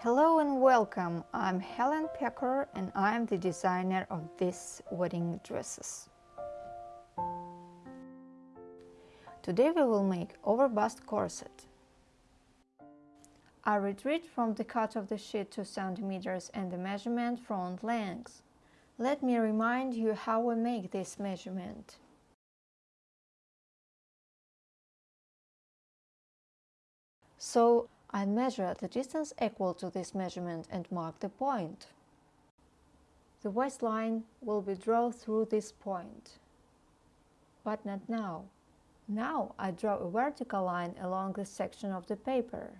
Hello and welcome. I'm Helen Pecker and I'm the designer of these wedding dresses. Today we will make overbust corset. I retreat from the cut of the sheet 2 cm and the measurement front length. Let me remind you how we make this measurement. So I measure the distance equal to this measurement and mark the point. The waistline will be drawn through this point. But not now. Now I draw a vertical line along the section of the paper.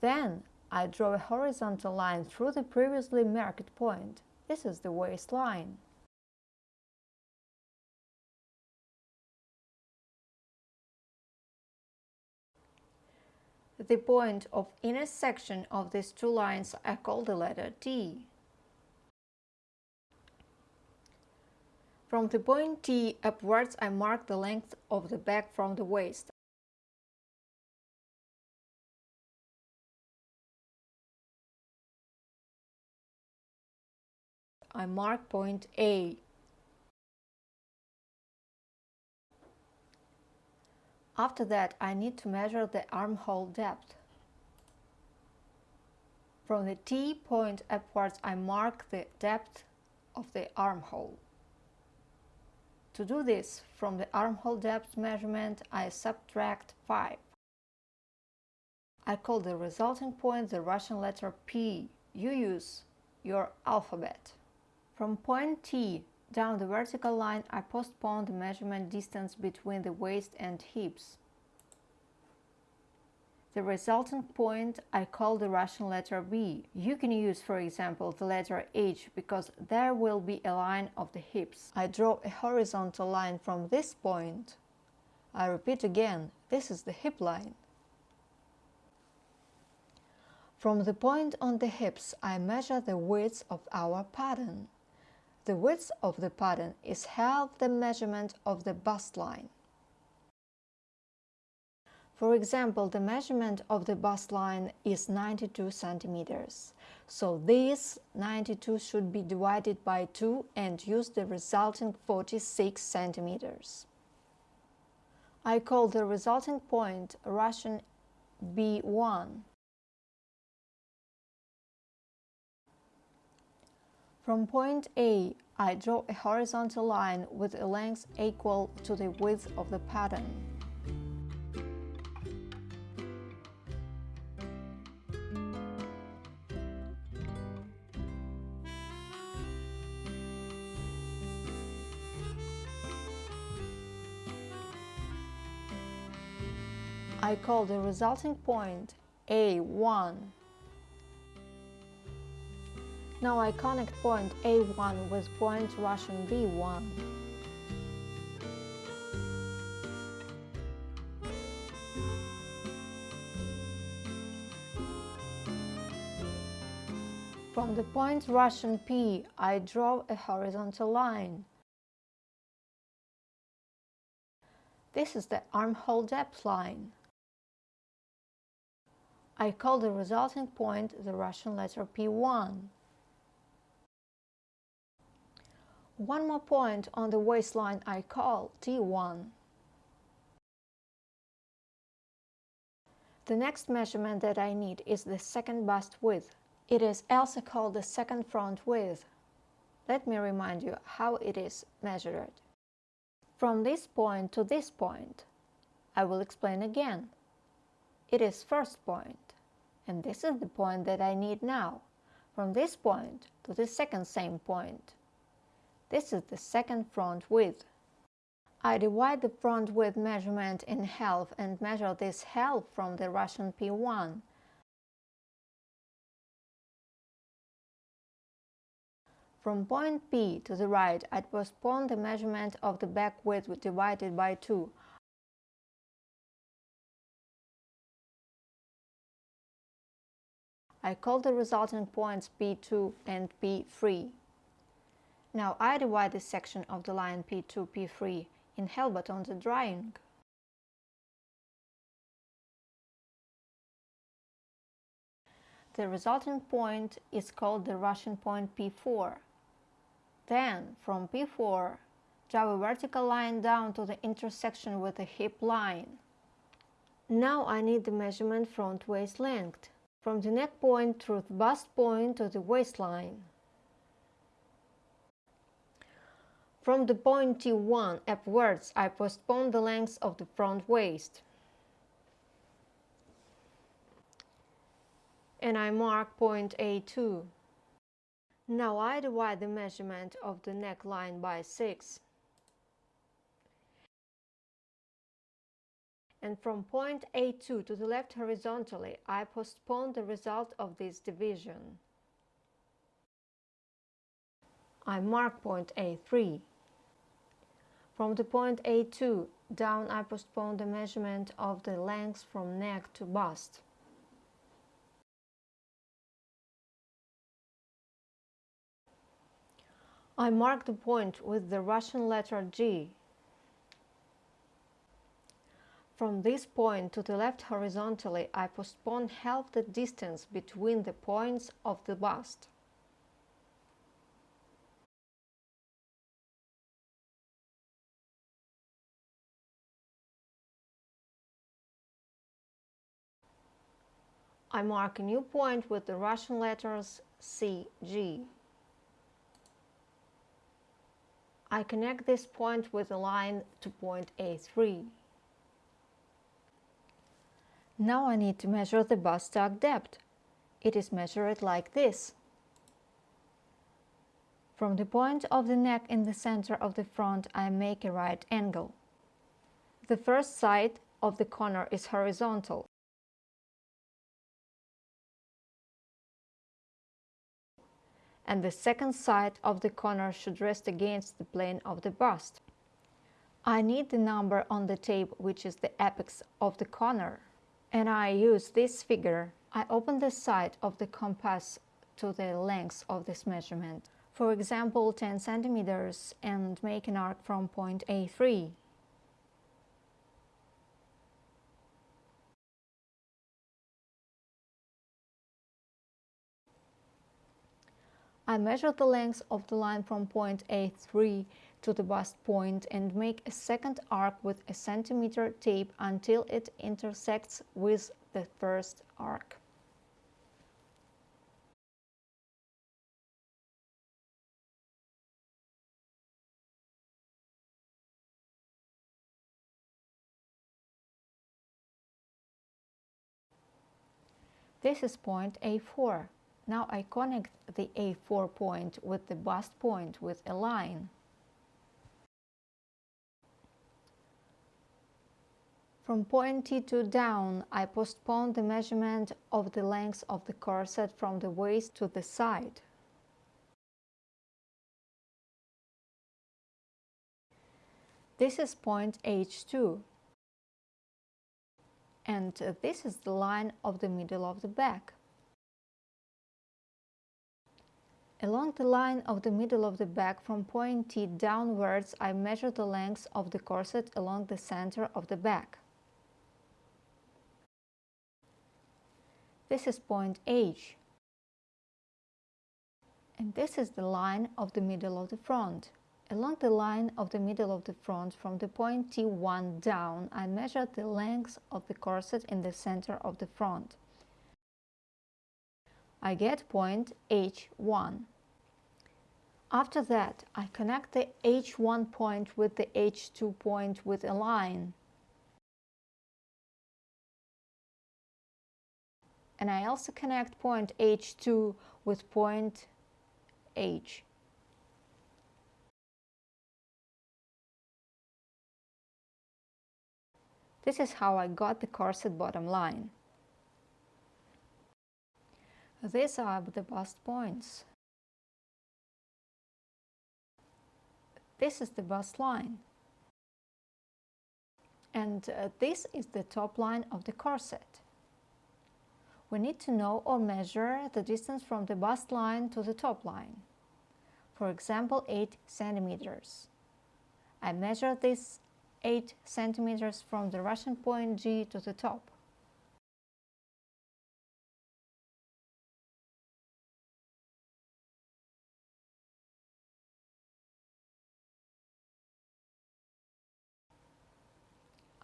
Then I draw a horizontal line through the previously marked point. This is the waistline. The point of intersection of these two lines I call the letter T. From the point T upwards I mark the length of the back from the waist. I mark point A. After that, I need to measure the armhole depth. From the T point upwards, I mark the depth of the armhole. To do this, from the armhole depth measurement, I subtract 5. I call the resulting point the Russian letter P. You use your alphabet. From point T down the vertical line, I postpone the measurement distance between the waist and hips. The resultant point I call the Russian letter B. You can use, for example, the letter H because there will be a line of the hips. I draw a horizontal line from this point. I repeat again, this is the hip line. From the point on the hips, I measure the width of our pattern. The width of the pattern is half the measurement of the bust line. For example, the measurement of the bust line is 92 centimeters. So this 92 should be divided by 2 and use the resulting 46 centimeters. I call the resulting point Russian B1. From point A, I draw a horizontal line with a length equal to the width of the pattern. I call the resulting point A1. Now I connect point A1 with point Russian B1. From the point Russian P, I draw a horizontal line. This is the armhole depth line. I call the resulting point the Russian letter P1. One more point on the waistline I call T1. The next measurement that I need is the second bust width. It is also called the second front width. Let me remind you how it is measured. From this point to this point, I will explain again. It is first point and this is the point that I need now, from this point to the second same point. This is the second front width. I divide the front width measurement in half and measure this half from the Russian P1. From point P to the right, I postpone the measurement of the back width divided by 2. I call the resulting points P2 and P3. Now I divide this section of the line P2, P3 in half on the drawing. The resulting point is called the Russian point P4. Then, from P4, draw a vertical line down to the intersection with the hip line. Now I need the measurement front waist length, from the neck point through the bust point to the waistline. From the point T1 upwards, I postpone the length of the front waist. And I mark point A2. Now I divide the measurement of the neckline by 6. and from point A2 to the left horizontally, I postpone the result of this division. I mark point A3. From the point A2 down I postpone the measurement of the length from neck to bust. I mark the point with the Russian letter G From this point to the left horizontally, I postpone half the distance between the points of the bust. I mark a new point with the Russian letters CG. I connect this point with a line to point A3. Now I need to measure the bust tug depth. It is measured like this. From the point of the neck in the center of the front, I make a right angle. The first side of the corner is horizontal. And the second side of the corner should rest against the plane of the bust. I need the number on the tape which is the apex of the corner and I use this figure, I open the side of the compass to the length of this measurement. For example, 10 centimeters and make an arc from point A3. I measure the length of the line from point A3 to the bust point and make a second arc with a centimeter tape until it intersects with the first arc. This is point A4. Now I connect the A4 point with the bust point with a line. From point T2 down, I postpone the measurement of the length of the corset from the waist to the side. This is point H2 and this is the line of the middle of the back. Along the line of the middle of the back from point T downwards I measure the length of the corset along the center of the back. This is point H. And this is the line of the middle of the front. Along the line of the middle of the front from the point T1 down, I measure the length of the corset in the center of the front. I get point H1. After that, I connect the H1 point with the H2 point with a line. and I also connect point H2 with point H. This is how I got the corset bottom line. These are the bust points. This is the bust line. And uh, this is the top line of the corset we need to know or measure the distance from the bust line to the top line. For example, 8 centimeters. I measure this 8 centimeters from the Russian point G to the top.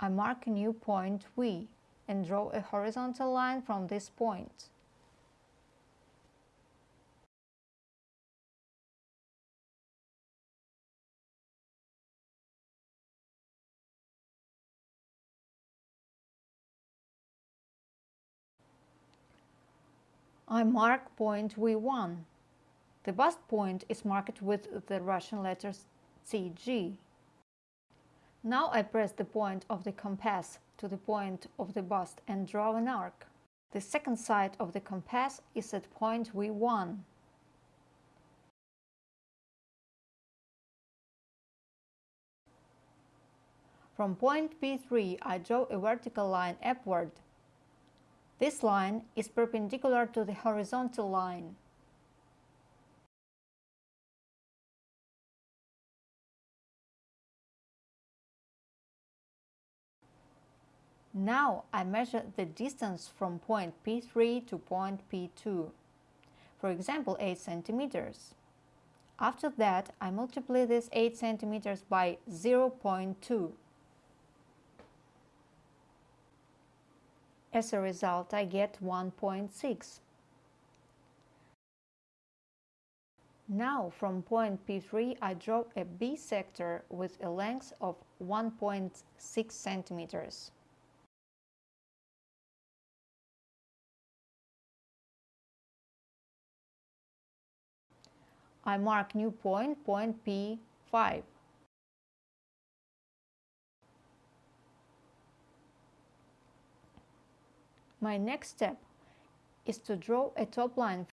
I mark a new point V and draw a horizontal line from this point. I mark point V1. The bust point is marked with the Russian letters CG. Now I press the point of the compass to the point of the bust and draw an arc. The second side of the compass is at point V1. From point P3 I draw a vertical line upward this line is perpendicular to the horizontal line. Now I measure the distance from point P3 to point P2, for example 8 centimeters. After that, I multiply this 8 centimeters by 0.2. As a result, I get 1.6. Now from point P3 I draw a bisector with a length of 1.6 centimeters. I mark new point, point P5. My next step is to draw a top line.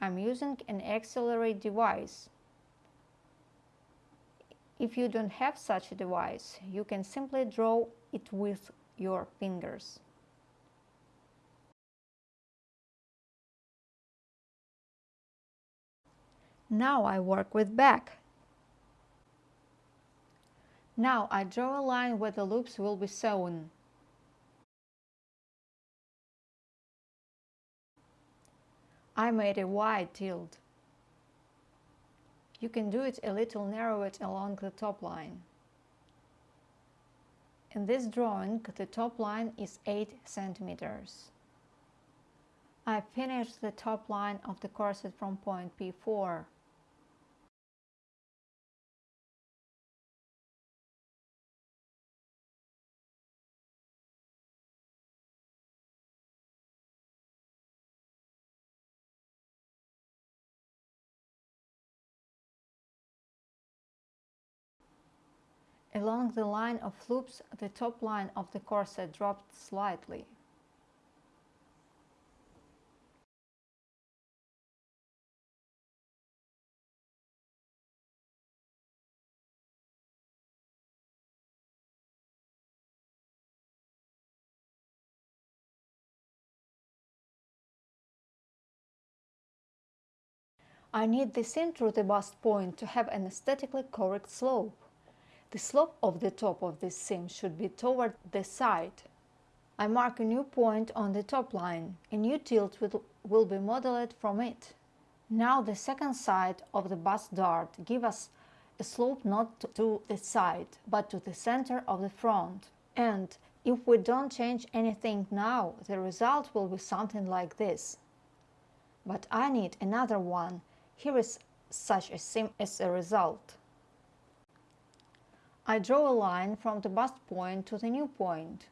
I'm using an Accelerate device. If you don't have such a device, you can simply draw it with your fingers. Now I work with back. Now I draw a line where the loops will be sewn. I made a wide tilt. You can do it a little narrow it along the top line. In this drawing, the top line is 8 centimeters. I finished the top line of the corset from point P4. Along the line of loops, the top line of the corset dropped slightly. I need the seam through the bust point to have an aesthetically correct slope. The slope of the top of this seam should be toward the side. I mark a new point on the top line. A new tilt will, will be modeled from it. Now the second side of the bust dart give us a slope not to the side, but to the center of the front. And if we don't change anything now, the result will be something like this. But I need another one. Here is such a seam as a result. I draw a line from the bust point to the new point.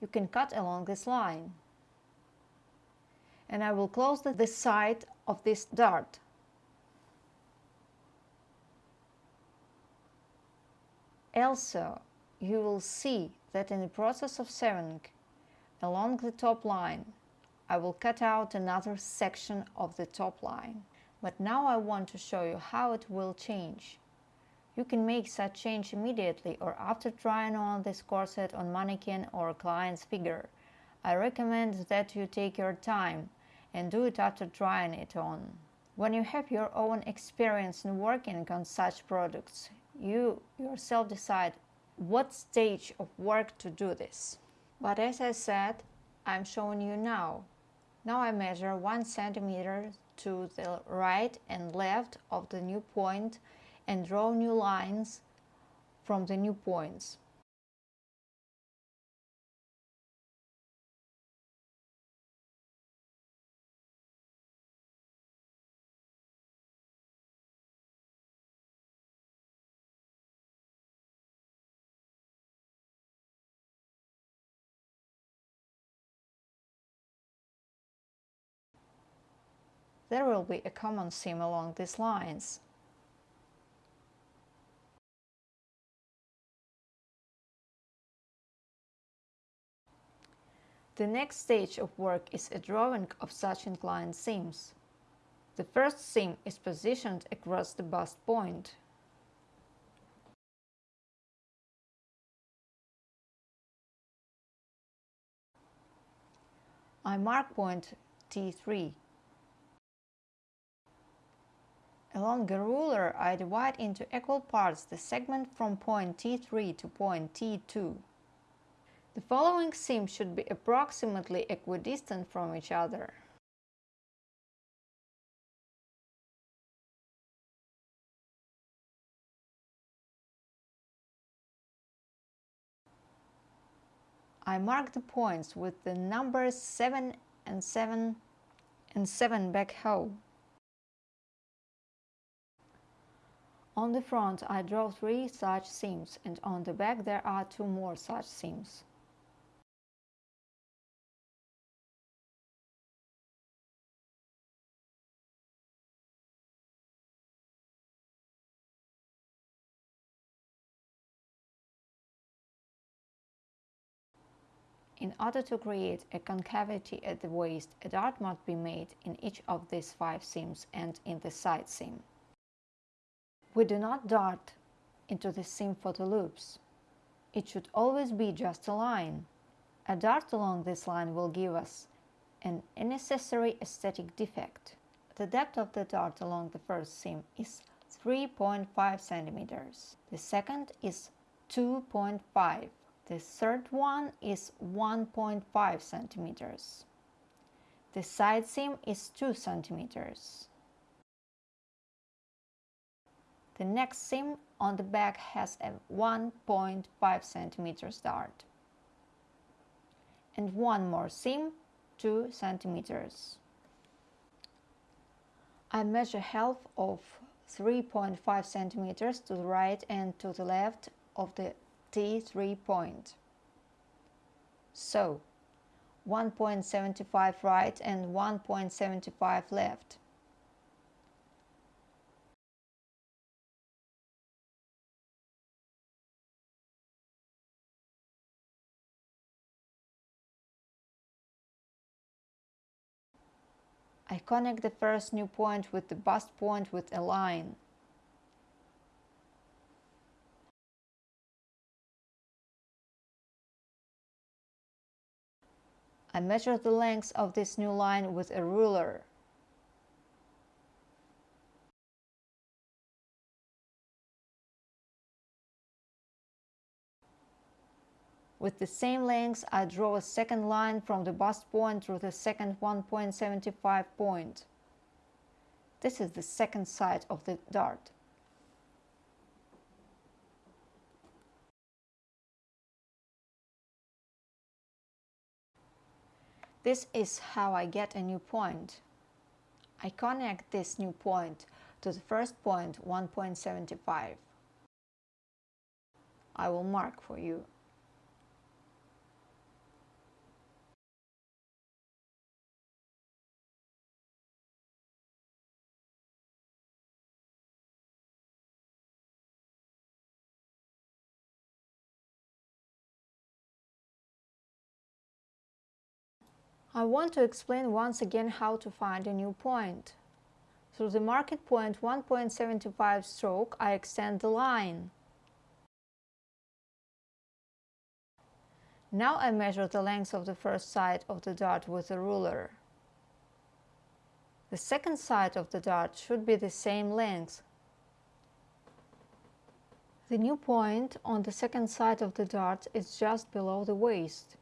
You can cut along this line. And I will close the, the side of this dart. Also, you will see that in the process of sewing along the top line, I will cut out another section of the top line. But now I want to show you how it will change. You can make such change immediately or after trying on this corset on mannequin or client's figure. I recommend that you take your time and do it after trying it on. When you have your own experience in working on such products, you yourself decide what stage of work to do this. But as I said, I'm showing you now. Now I measure 1 centimeter to the right and left of the new point and draw new lines from the new points. There will be a common seam along these lines. The next stage of work is a drawing of such inclined seams. The first seam is positioned across the bust point. I mark point T3 Along a ruler, I divide into equal parts the segment from point T3 to point T2. The following seams should be approximately equidistant from each other. I mark the points with the numbers 7 and 7 and 7 back hole. On the front I draw three such seams and on the back there are two more such seams. In order to create a concavity at the waist, a dart must be made in each of these five seams and in the side seam. We do not dart into the seam for the loops. It should always be just a line. A dart along this line will give us an unnecessary aesthetic defect. The depth of the dart along the first seam is 3.5 centimeters. The second is 2.5. The third one is 1.5 centimeters. The side seam is 2 centimeters. The next seam on the back has a 1.5 centimeters dart. And one more seam, 2 centimeters. I measure half of 3.5 centimeters to the right and to the left of the T3 point. So, 1.75 right and 1.75 left. I connect the first new point with the bust point with a line. I measure the length of this new line with a ruler. With the same length, I draw a second line from the bust point through the second 1.75 point. This is the second side of the dart. This is how I get a new point. I connect this new point to the first point 1.75. I will mark for you. I want to explain once again how to find a new point. Through the market point 1.75 stroke, I extend the line. Now I measure the length of the first side of the dart with a ruler. The second side of the dart should be the same length. The new point on the second side of the dart is just below the waist.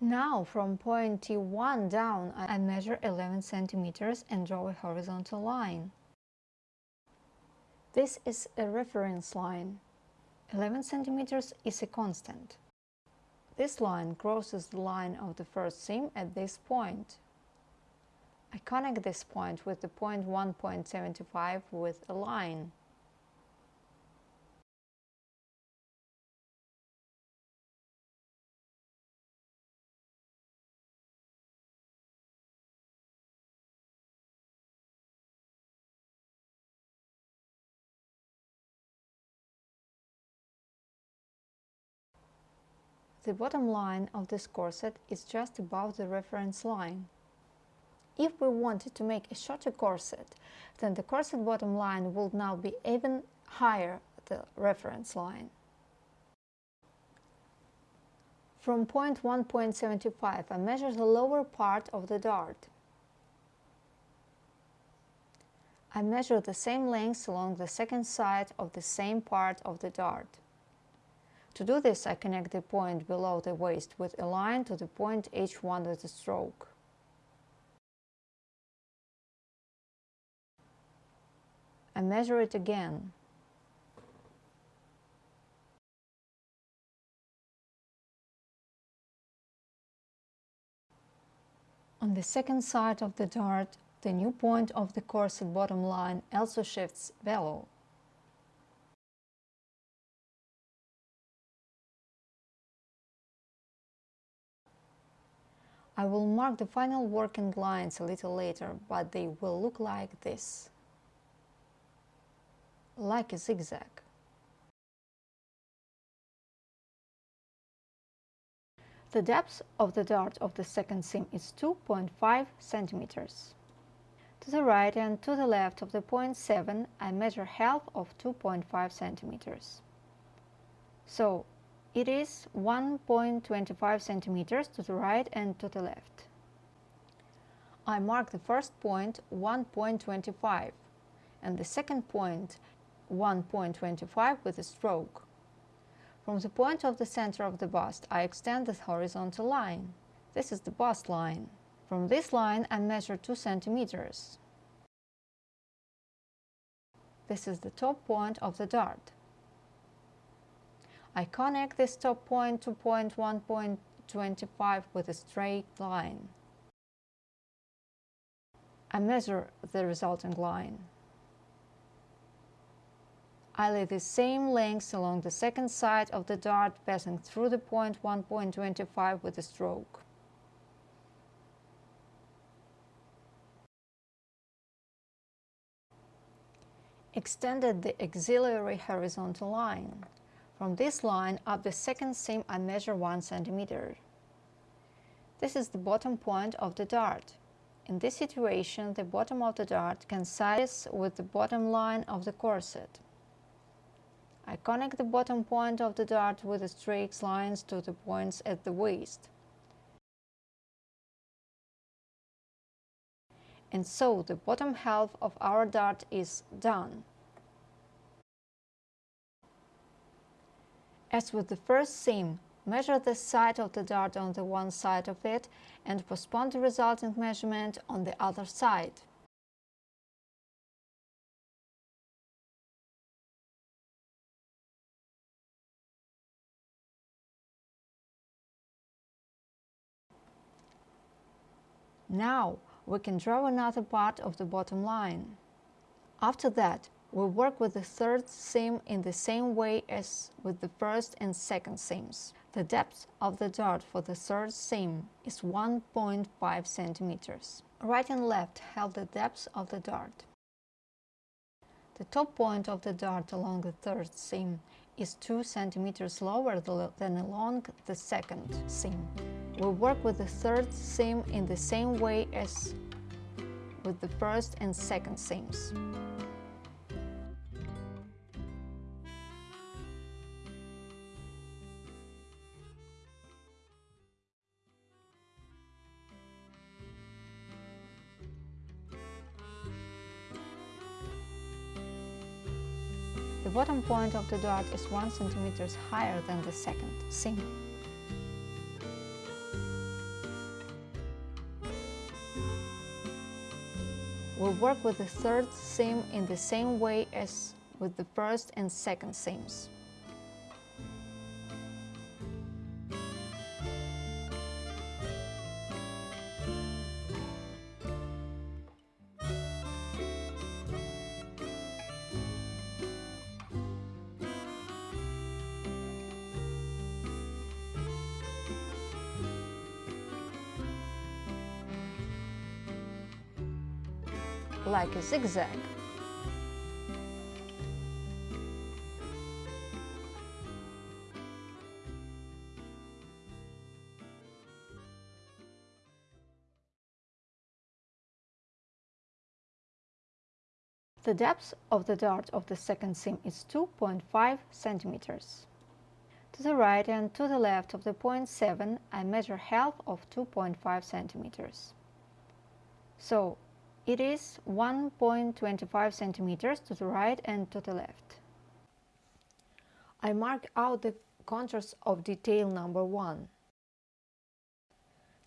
Now from point T1 down I measure 11 centimeters and draw a horizontal line. This is a reference line. 11 centimeters is a constant. This line crosses the line of the first seam at this point. I connect this point with the point 1.75 with a line. The bottom line of this corset is just above the reference line. If we wanted to make a shorter corset, then the corset bottom line would now be even higher the reference line. From point 1.75 I measure the lower part of the dart. I measure the same length along the second side of the same part of the dart. To do this, I connect the point below the waist with a line to the point H1 with a stroke. I measure it again. On the second side of the dart, the new point of the corset bottom line also shifts below. I will mark the final working lines a little later, but they will look like this. Like a zigzag. The depth of the dart of the second seam is 2.5 centimeters. To the right and to the left of the point 7, I measure half of 2.5 centimeters. So it is 1.25 centimeters to the right and to the left. I mark the first point 1.25 and the second point 1.25 with a stroke. From the point of the center of the bust, I extend the horizontal line. This is the bust line. From this line, I measure 2 centimeters. This is the top point of the dart. I connect this top point to point 1.25 with a straight line. I measure the resulting line. I lay the same length along the second side of the dart passing through the point 1.25 with a stroke. Extended the auxiliary horizontal line. From this line up the second seam I measure 1 centimeter. This is the bottom point of the dart. In this situation, the bottom of the dart coincides with the bottom line of the corset. I connect the bottom point of the dart with the straight lines to the points at the waist. And so the bottom half of our dart is done. As with the first seam, measure the side of the dart on the one side of it and postpone the resulting measurement on the other side. Now we can draw another part of the bottom line. After that, we work with the third seam in the same way as with the first and second seams. The depth of the dart for the third seam is 1.5 centimeters. Right and left have the depth of the dart. The top point of the dart along the third seam is 2 centimeters lower than along the second seam. We work with the third seam in the same way as with the first and second seams. Point of the dart is 1 cm higher than the second seam. We'll work with the third seam in the same way as with the first and second seams. Zigzag. The depth of the dart of the second seam is 2.5 centimeters. To the right and to the left of the point 7 I measure half of 2.5 centimeters. So it is 1.25 centimeters to the right and to the left. I mark out the contours of detail number 1.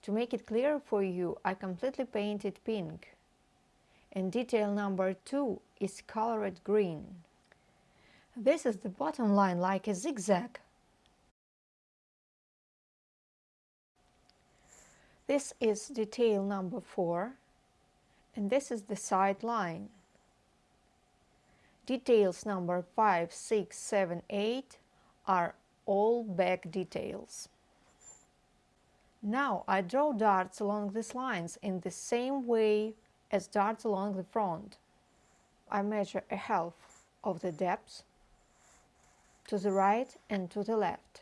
To make it clear for you, I completely painted pink and detail number 2 is colored green. This is the bottom line like a zigzag. This is detail number 4 and this is the side line. Details number 5, 6, 7, 8 are all back details. Now I draw darts along these lines in the same way as darts along the front. I measure a half of the depth to the right and to the left.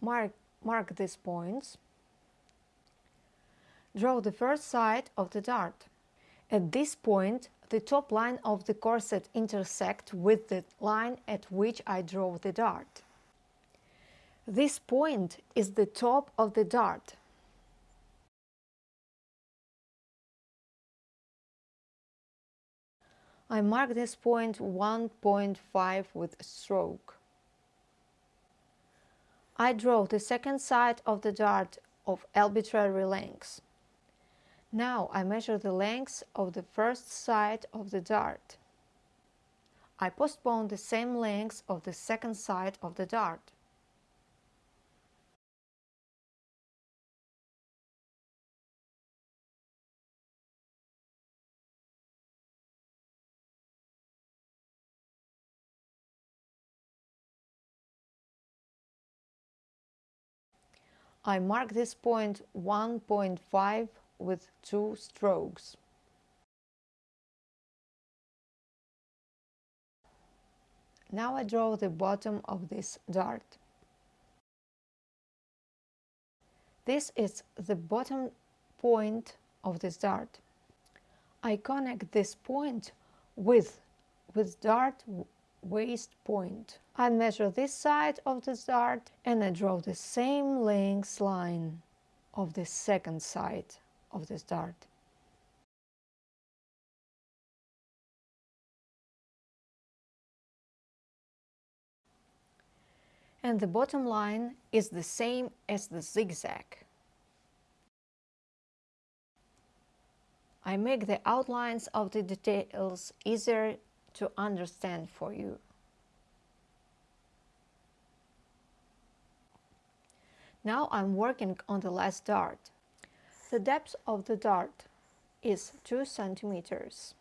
Mark, mark these points. Draw the first side of the dart. At this point, the top line of the corset intersects with the line at which I draw the dart. This point is the top of the dart. I mark this point 1.5 with a stroke. I draw the second side of the dart of arbitrary length. Now I measure the length of the first side of the dart. I postpone the same length of the second side of the dart. I mark this point 1.5 with two strokes. Now I draw the bottom of this dart. This is the bottom point of this dart. I connect this point with, with dart waist point. I measure this side of the dart and I draw the same length line of the second side of the dart. And the bottom line is the same as the zigzag. I make the outlines of the details easier to understand for you. Now I'm working on the last dart. The depth of the dart is 2 centimeters.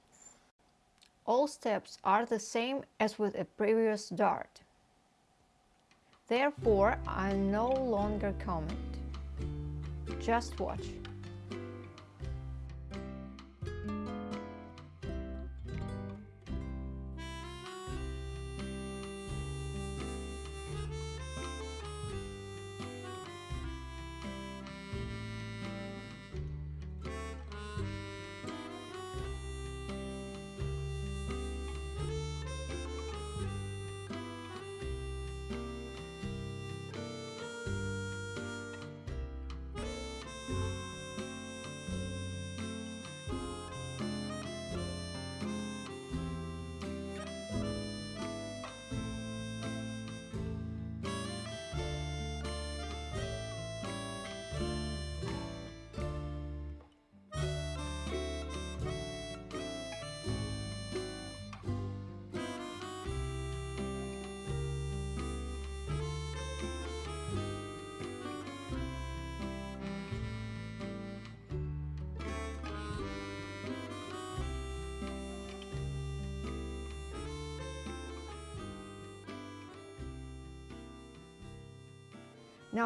All steps are the same as with a previous dart. Therefore, I no longer comment. Just watch.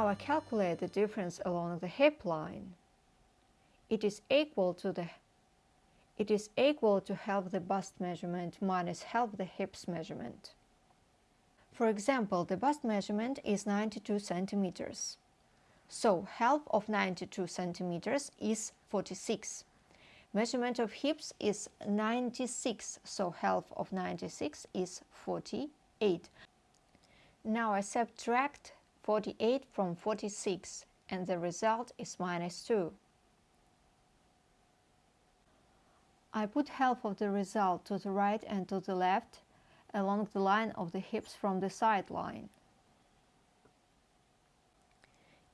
I calculate the difference along the hip line. It is equal to the It is equal to half the bust measurement minus half the hips measurement. For example, the bust measurement is 92 centimeters. So half of 92 centimeters is 46. Measurement of hips is 96, so half of 96 is 48. Now I subtract 48 from 46 and the result is minus 2. I put half of the result to the right and to the left along the line of the hips from the side line.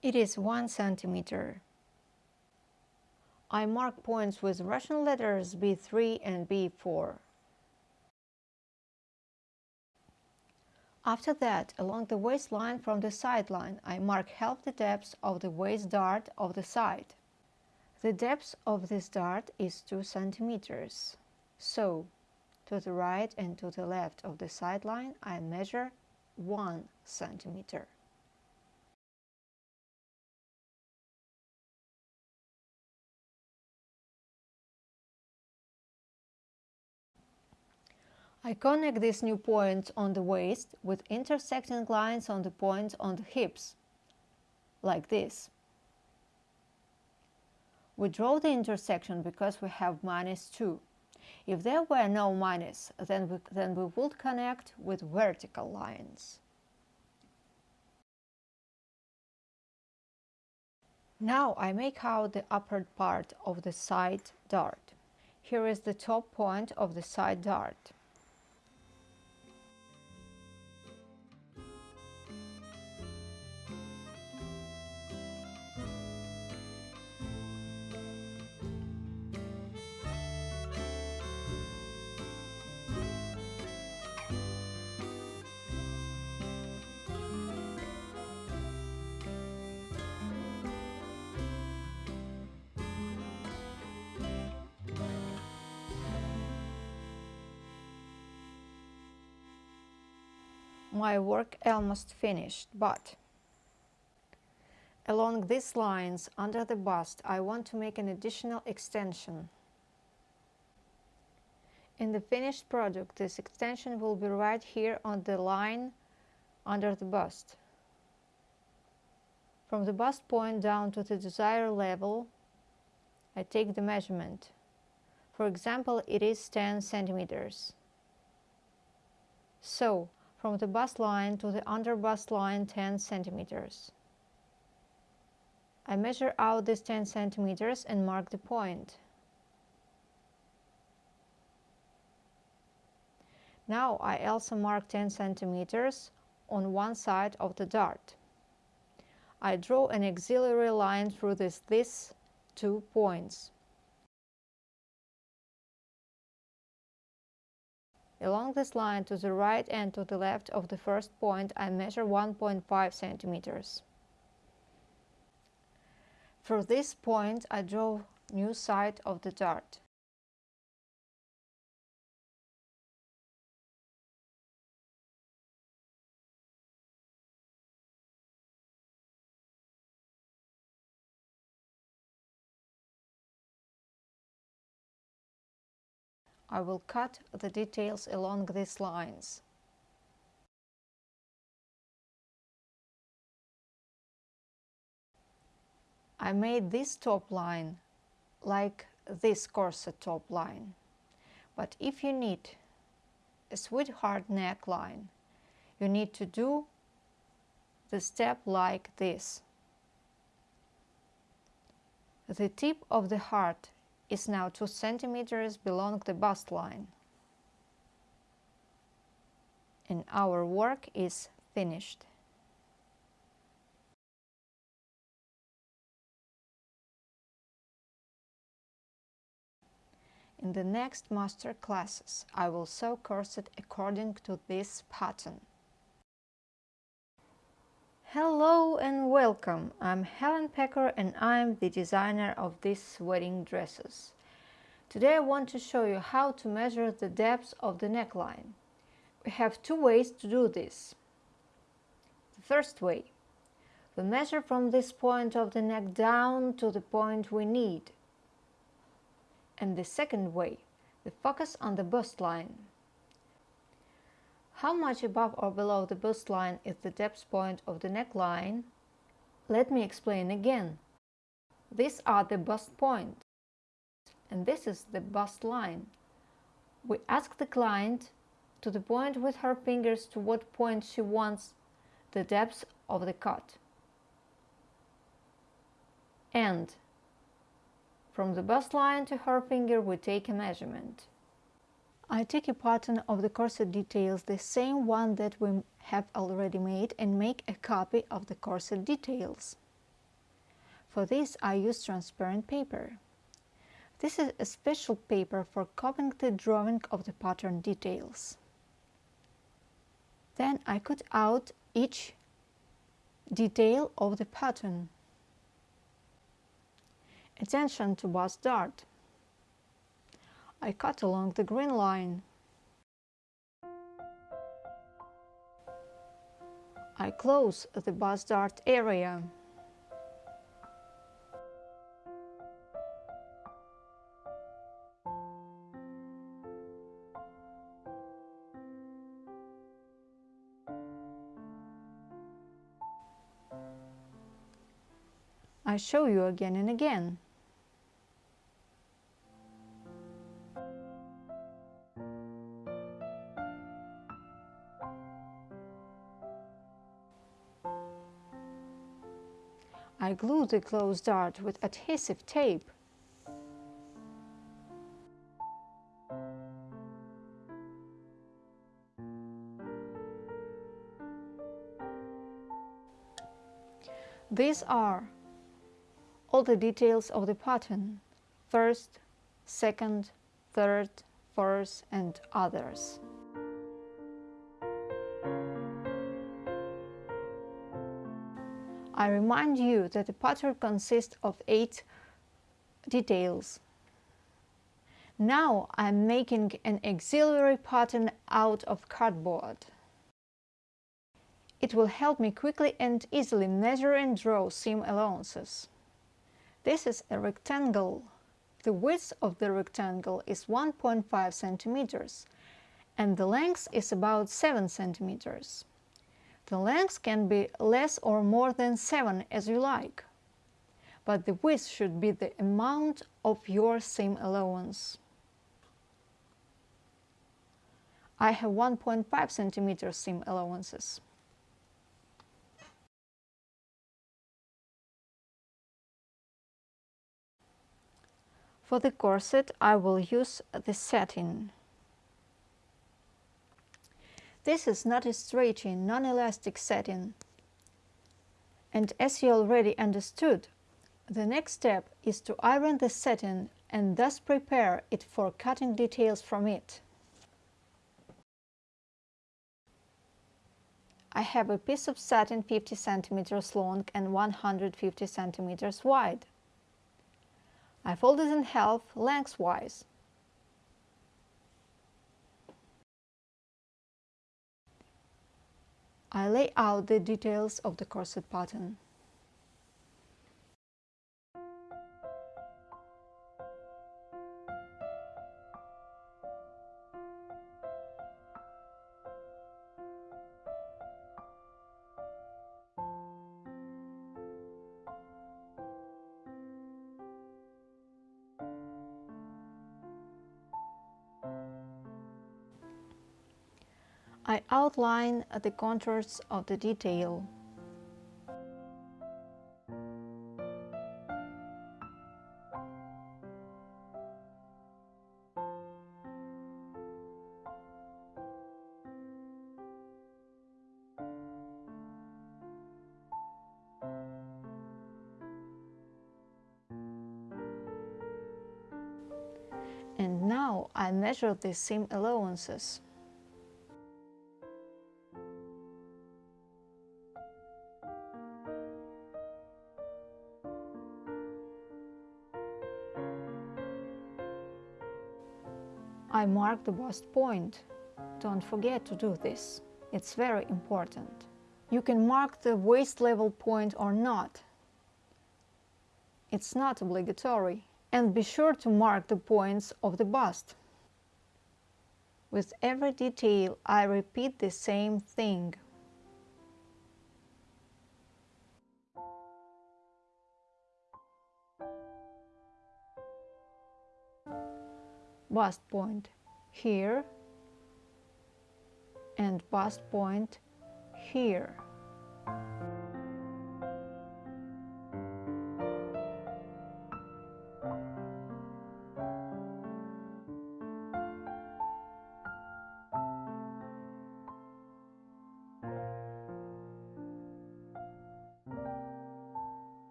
It is 1 centimeter. I mark points with Russian letters B3 and B4. After that, along the waistline from the sideline, I mark half the depth of the waist dart of the side. The depth of this dart is 2 centimeters. So, to the right and to the left of the sideline, I measure 1 centimeter. I connect these new points on the waist with intersecting lines on the points on the hips, like this. We draw the intersection because we have minus 2. If there were no minus, then we, then we would connect with vertical lines. Now I make out the upper part of the side dart. Here is the top point of the side dart. My work almost finished, but along these lines under the bust I want to make an additional extension. In the finished product this extension will be right here on the line under the bust. From the bust point down to the desired level I take the measurement. For example, it is 10 centimeters. So, from the bust line to the under bust line 10 centimeters. I measure out this 10 centimeters and mark the point. Now I also mark 10 centimeters on one side of the dart. I draw an auxiliary line through this, these two points. Along this line to the right and to the left of the first point I measure 1.5 centimeters. For this point I draw new side of the dart. I will cut the details along these lines. I made this top line like this corset top line. But if you need a sweetheart neckline, you need to do the step like this. The tip of the heart is now 2 centimeters below the bust line. And our work is finished. In the next master classes, I will sew corset according to this pattern. Hello and welcome! I'm Helen Pecker and I'm the designer of these wedding dresses. Today I want to show you how to measure the depth of the neckline. We have two ways to do this. The first way, we measure from this point of the neck down to the point we need. And the second way, the focus on the bust line. How much above or below the bust line is the depth point of the neckline? Let me explain again. These are the bust point and this is the bust line. We ask the client to the point with her fingers to what point she wants the depth of the cut. And from the bust line to her finger we take a measurement. I take a pattern of the corset details, the same one that we have already made and make a copy of the corset details. For this I use transparent paper. This is a special paper for copying the drawing of the pattern details. Then I cut out each detail of the pattern. Attention to bust dart. I cut along the green line. I close the bust dart area. I show you again and again. I glue the closed dart with adhesive tape. These are all the details of the pattern, first, second, third, fourth and others. I remind you that the pattern consists of eight details. Now I'm making an auxiliary pattern out of cardboard. It will help me quickly and easily measure and draw seam allowances. This is a rectangle. The width of the rectangle is 1.5 centimeters and the length is about 7 centimeters. The length can be less or more than 7 as you like, but the width should be the amount of your seam allowance. I have 1.5 centimeter seam allowances. For the corset I will use the satin. This is not a stretchy, non-elastic satin. And as you already understood, the next step is to iron the satin and thus prepare it for cutting details from it. I have a piece of satin 50 centimeters long and 150 centimeters wide. I fold it in half lengthwise. I lay out the details of the corset pattern. I outline the contours of the detail. And now I measure the seam allowances. I mark the bust point. Don't forget to do this. It's very important. You can mark the waist level point or not. It's not obligatory. And be sure to mark the points of the bust. With every detail I repeat the same thing. Bust point here and bust point here.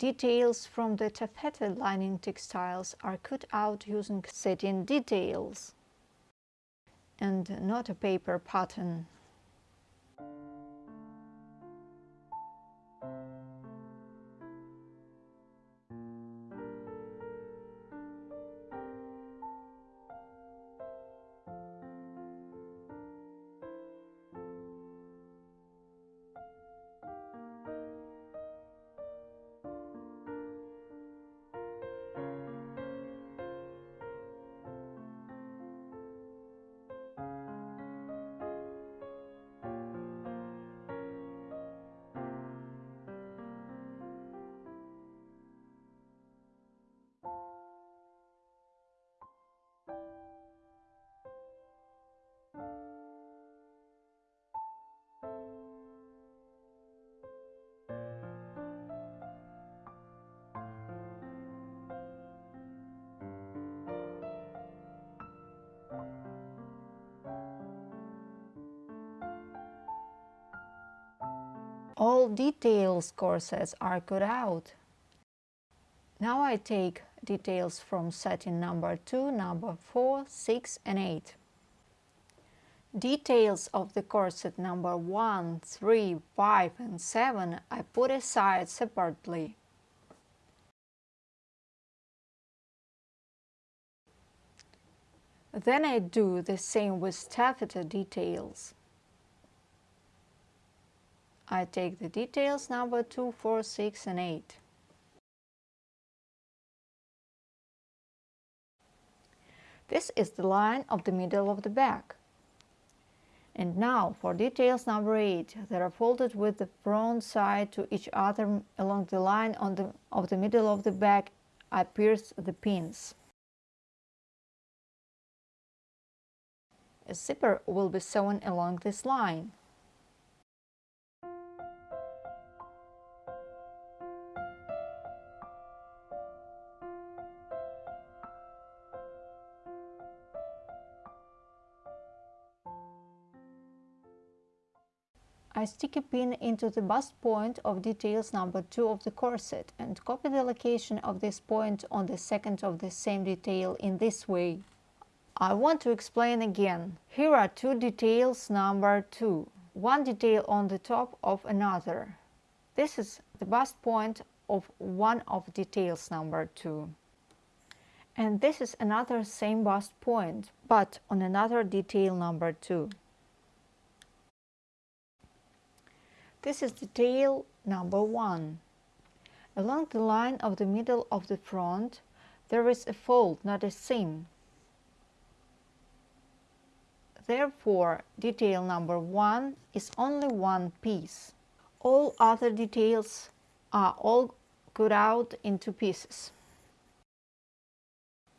Details from the taffeta lining textiles are cut out using satin details and not a paper pattern. All details corsets are cut out. Now I take details from satin number 2, number 4, 6 and 8. Details of the corset number 1, 3, 5 and 7 I put aside separately. Then I do the same with taffeta details. I take the details number 2, 4, 6 and 8. This is the line of the middle of the back. And now for details number 8, they are folded with the front side to each other along the line the, of the middle of the back. I pierce the pins. A zipper will be sewn along this line. I stick a pin into the bust point of details number 2 of the corset and copy the location of this point on the second of the same detail in this way. I want to explain again. Here are two details number 2, one detail on the top of another. This is the bust point of one of details number 2. And this is another same bust point, but on another detail number 2. This is detail number one. Along the line of the middle of the front, there is a fold, not a seam. Therefore, detail number one is only one piece. All other details are all cut out into pieces.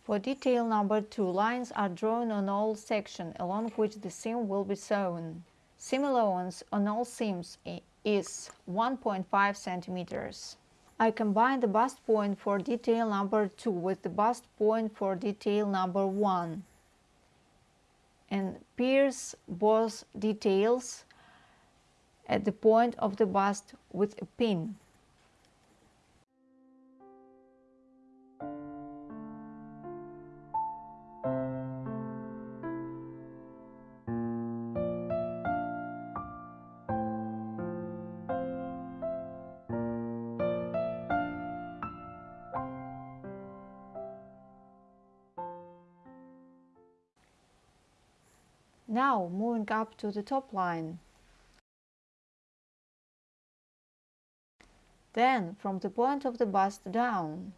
For detail number two, lines are drawn on all sections along which the seam will be sewn. Seam allowance on all seams eh, is 1.5 centimeters. I combine the bust point for detail number 2 with the bust point for detail number 1 and pierce both details at the point of the bust with a pin. Up to the top line. Then from the point of the bust down.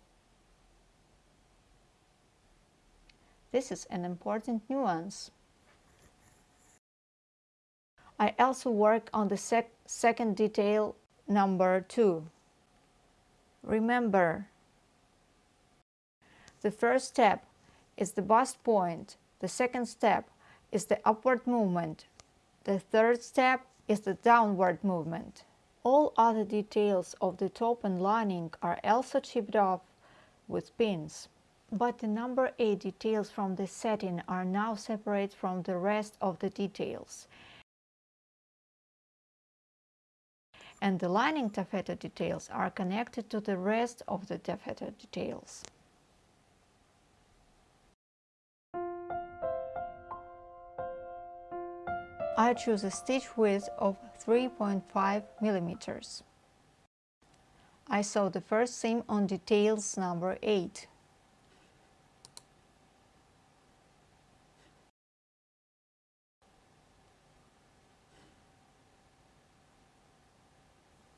This is an important nuance. I also work on the sec second detail number 2. Remember, the first step is the bust point, the second step is the upward movement. The third step is the downward movement. All other details of the top and lining are also chipped off with pins. But the number 8 details from the satin are now separate from the rest of the details. And the lining taffeta details are connected to the rest of the taffeta details. I choose a stitch width of 3.5 millimeters. I sew the first seam on details number 8.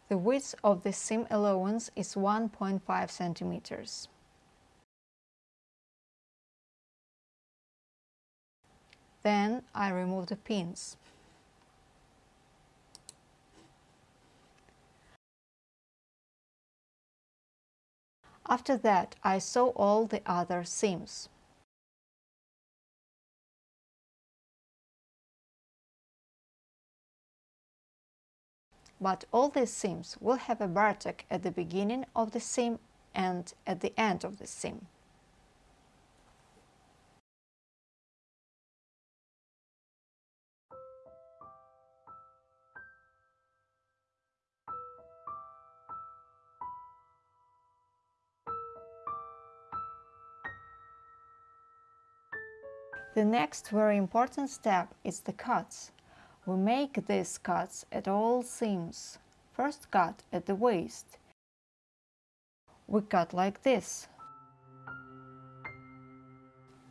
The width of the seam allowance is 1.5 centimeters. Then I remove the pins. After that, I sew all the other seams. But all these seams will have a bartack at the beginning of the seam and at the end of the seam. The next very important step is the cuts. We make these cuts at all seams. First cut at the waist. We cut like this.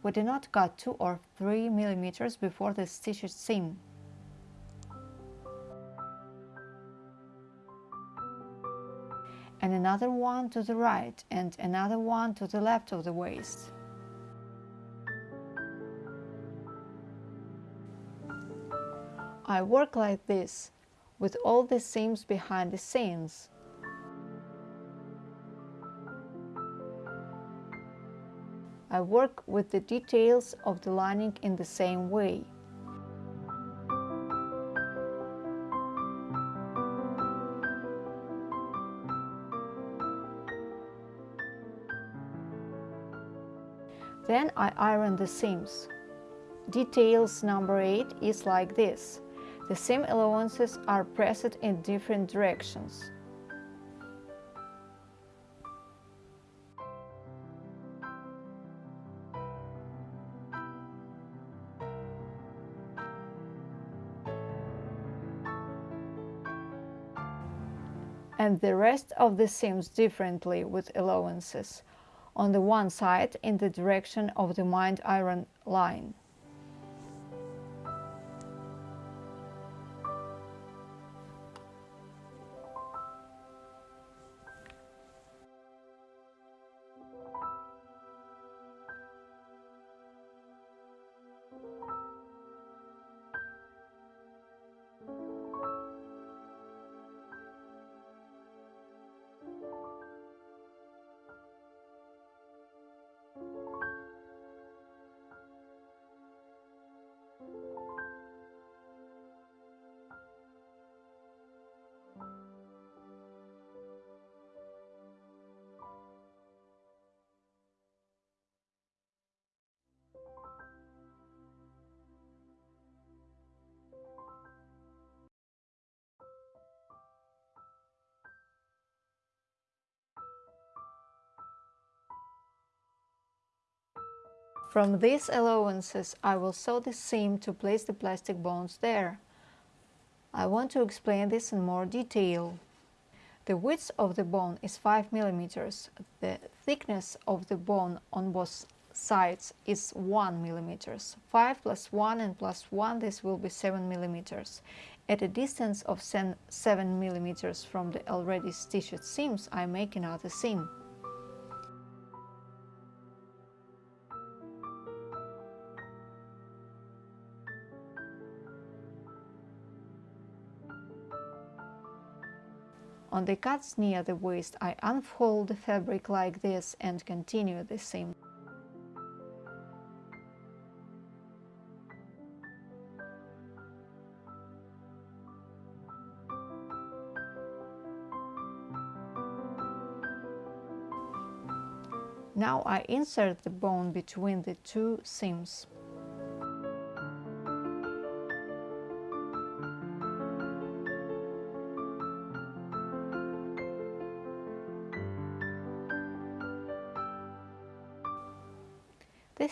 We do not cut 2 or 3 millimeters before the stitched seam. And another one to the right and another one to the left of the waist. I work like this, with all the seams behind the scenes. I work with the details of the lining in the same way. Then I iron the seams. Details number 8 is like this. The seam allowances are pressed in different directions. and the rest of the seams differently with allowances, on the one side in the direction of the mined iron line. From these allowances, I will sew the seam to place the plastic bones there. I want to explain this in more detail. The width of the bone is 5 mm. The thickness of the bone on both sides is 1 mm. 5 plus 1 and plus 1, this will be 7 mm. At a distance of 7 mm from the already stitched seams, I make another seam. On the cuts near the waist, I unfold the fabric like this and continue the seam. Now I insert the bone between the two seams.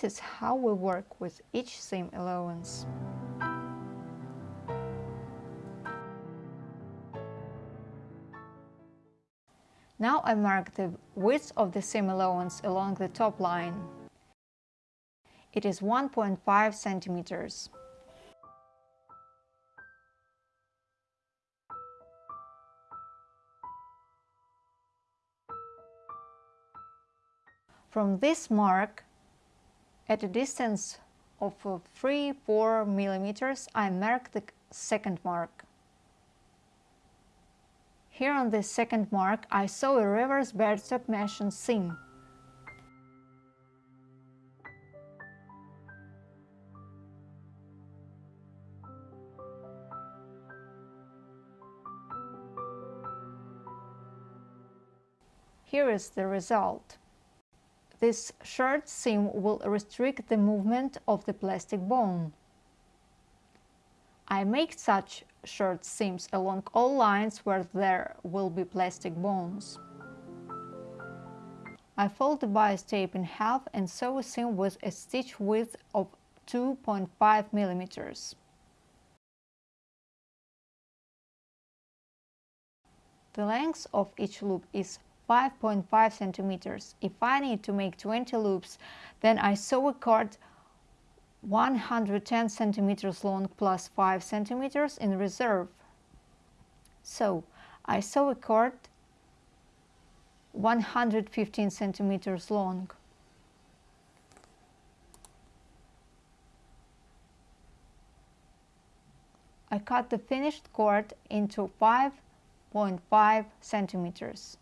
This is how we work with each seam allowance. Now I mark the width of the seam allowance along the top line. It is 1.5 centimeters. From this mark, at a distance of uh, 3-4 millimeters, I mark the second mark. Here on the second mark, I saw a reverse backstop mesh seam. Here is the result. This short seam will restrict the movement of the plastic bone. I make such short seams along all lines where there will be plastic bones. I fold the bias tape in half and sew a seam with a stitch width of 2.5 millimeters. The length of each loop is 5.5 centimeters. If I need to make 20 loops, then I sew a cord 110 centimeters long plus 5 centimeters in reserve. So I sew a cord 115 centimeters long. I cut the finished cord into 5.5 centimeters.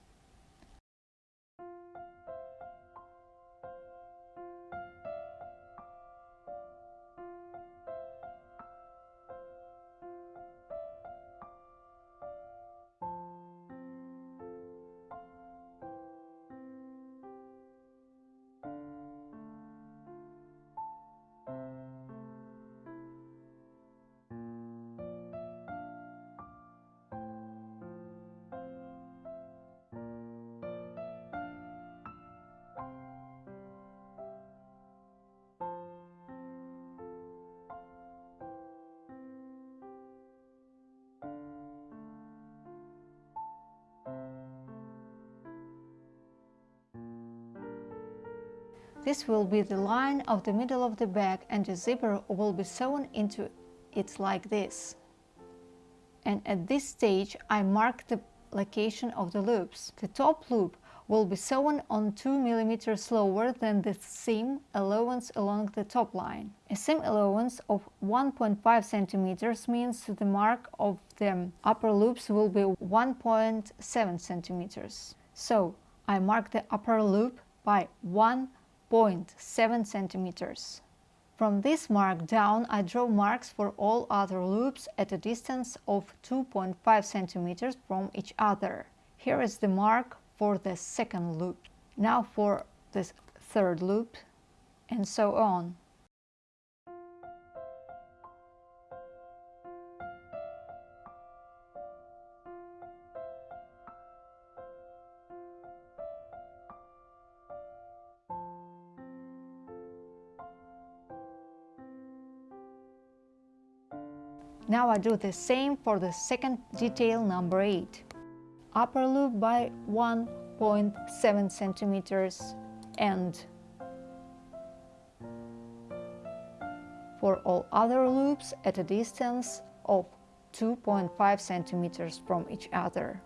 This will be the line of the middle of the bag and the zipper will be sewn into it like this. And at this stage I mark the location of the loops. The top loop will be sewn on 2 mm lower than the seam allowance along the top line. A seam allowance of 1.5 cm means the mark of the upper loops will be 1.7 cm. So I mark the upper loop by 1 0.7 centimeters. From this mark down, I draw marks for all other loops at a distance of 2.5 centimeters from each other. Here is the mark for the second loop. Now for the third loop, and so on. I do the same for the second detail number 8. Upper loop by 1.7 centimeters and for all other loops at a distance of 2.5 centimeters from each other.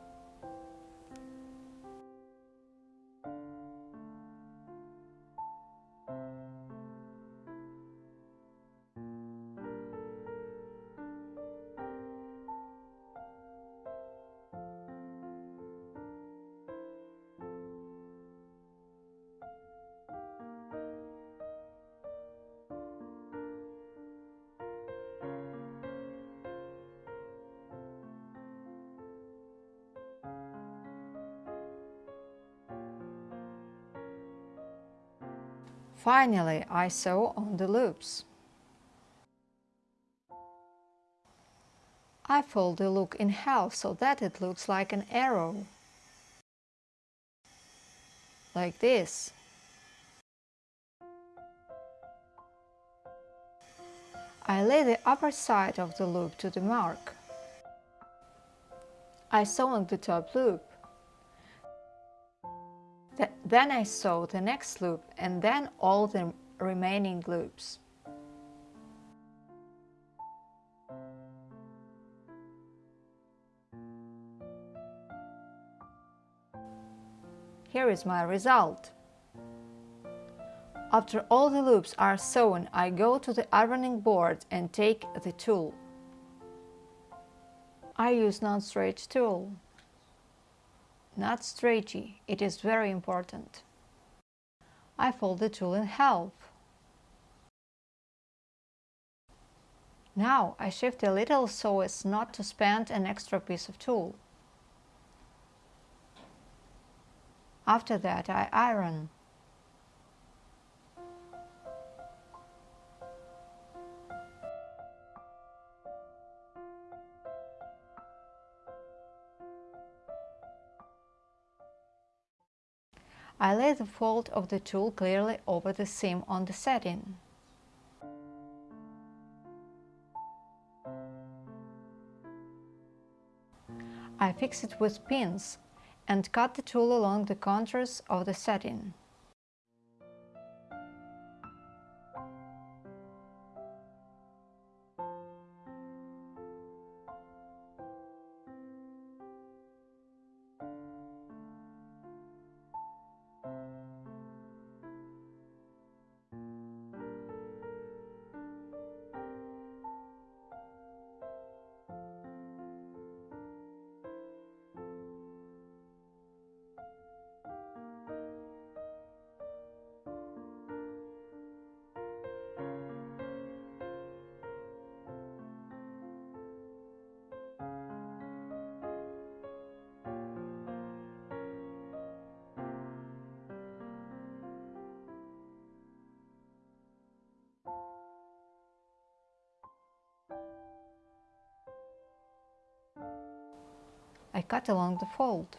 Finally, I sew on the loops. I fold the look in half so that it looks like an arrow. Like this. I lay the upper side of the loop to the mark. I sew on the top loop. Th then I sew the next loop and then all the remaining loops. Here is my result. After all the loops are sewn, I go to the ironing board and take the tulle. I use non-stretch tulle not stretchy, it is very important. I fold the tulle in half. Now I shift a little so as not to spend an extra piece of tulle. After that I iron. I lay the fold of the tulle clearly over the seam on the satin. I fix it with pins and cut the tulle along the contours of the satin. Cut along the fold.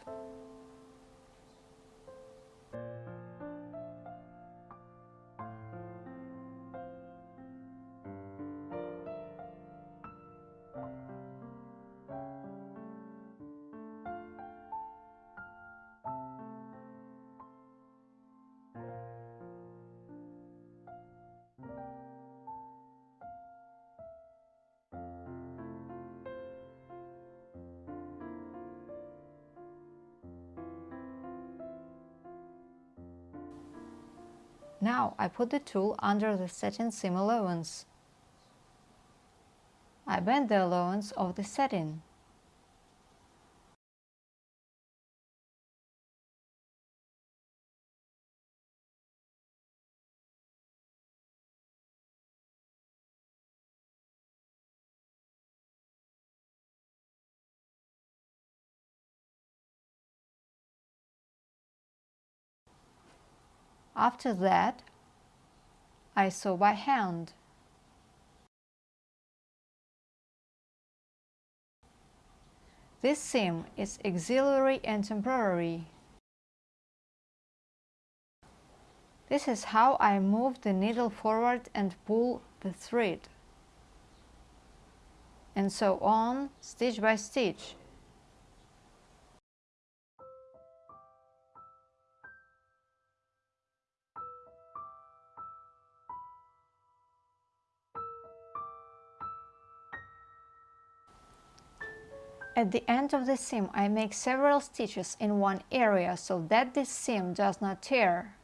Now I put the tool under the satin seam allowance. I bend the allowance of the satin. After that, I sew by hand. This seam is auxiliary and temporary. This is how I move the needle forward and pull the thread. and so on, stitch by stitch. At the end of the seam I make several stitches in one area so that this seam does not tear.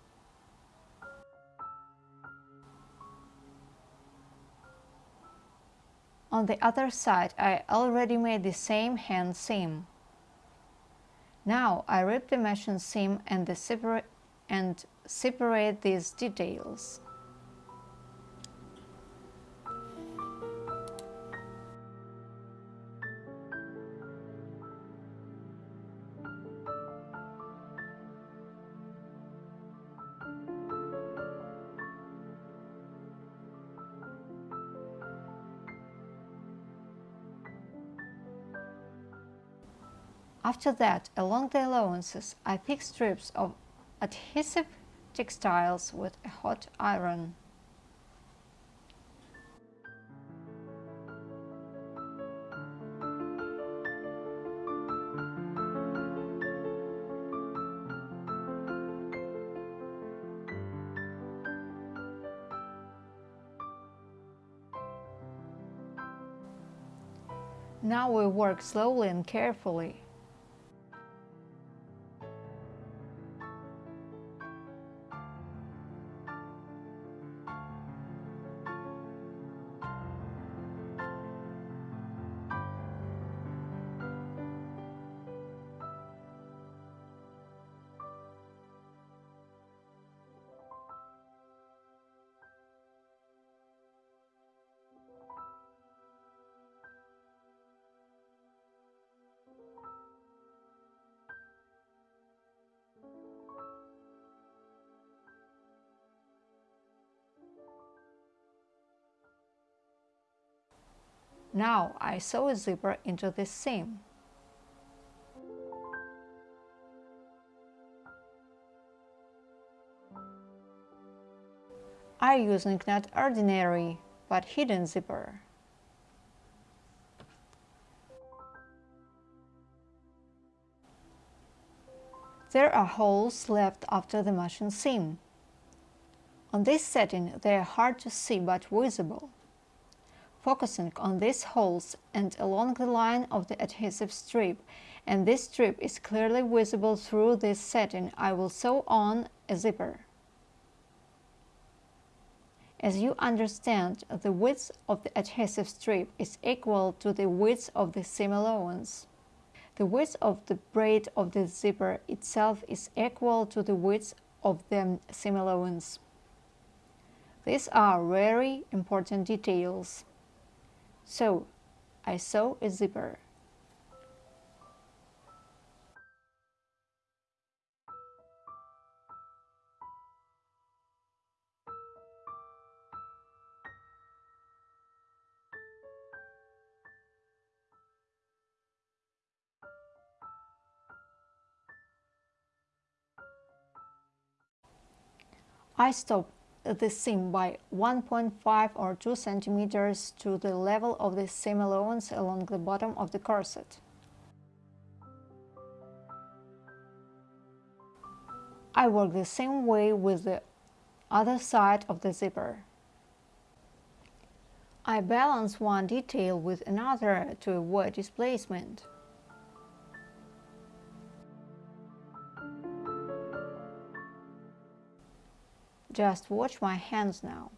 On the other side I already made the same hand seam. Now I rip the machine seam and, the separa and separate these details. After that, along the allowances, I pick strips of adhesive textiles with a hot iron. Now we work slowly and carefully. Now I sew a zipper into this seam. I using not ordinary but hidden zipper. There are holes left after the machine seam. On this satin they are hard to see but visible focusing on these holes and along the line of the adhesive strip and this strip is clearly visible through this satin, I will sew on a zipper. As you understand, the width of the adhesive strip is equal to the width of the seam allowance. The width of the braid of the zipper itself is equal to the width of the seam allowance. These are very important details. So I sew a zipper. I stop the seam by 1.5 or 2 centimeters to the level of the seam allowance along the bottom of the corset. I work the same way with the other side of the zipper. I balance one detail with another to avoid displacement. Just watch my hands now.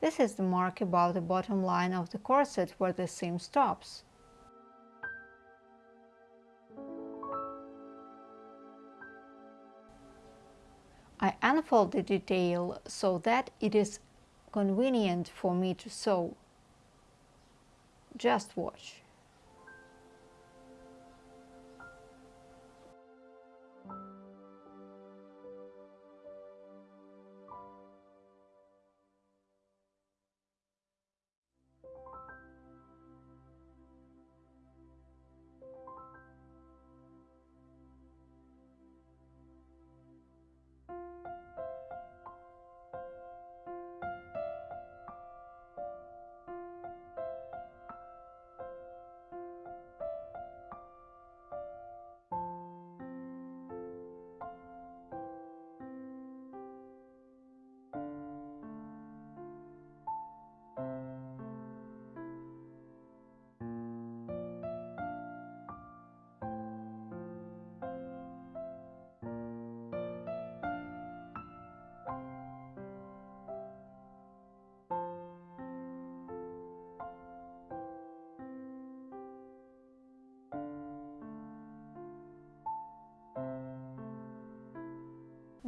This is the mark above the bottom line of the corset where the seam stops. I unfold the detail so that it is convenient for me to sew. Just watch.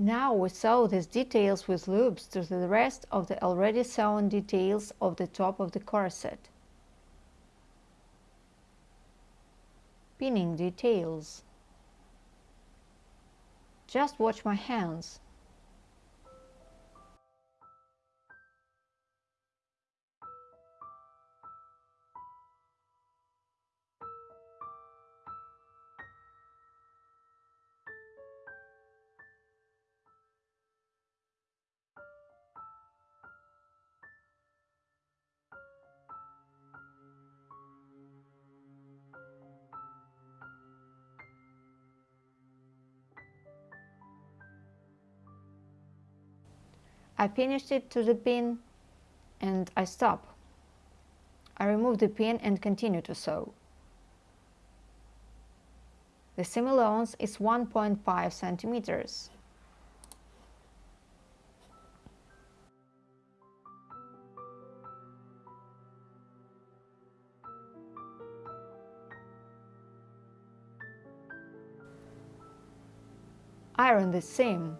Now we sew these details with loops to the rest of the already sewn details of the top of the corset. Pinning details. Just watch my hands. I finished it to the pin and I stop. I remove the pin and continue to sew. The seam allowance is 1.5 centimeters. Iron the seam.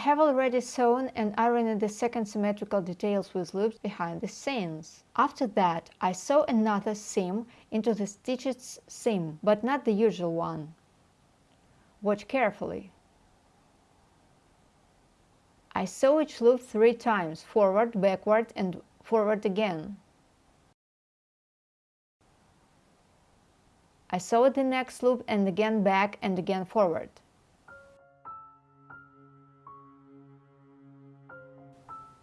Have already sewn and ironed the second symmetrical details with loops behind the seams. After that, I sew another seam into the stitched seam, but not the usual one. Watch carefully. I sew each loop three times, forward, backward and forward again. I sew the next loop and again back and again forward.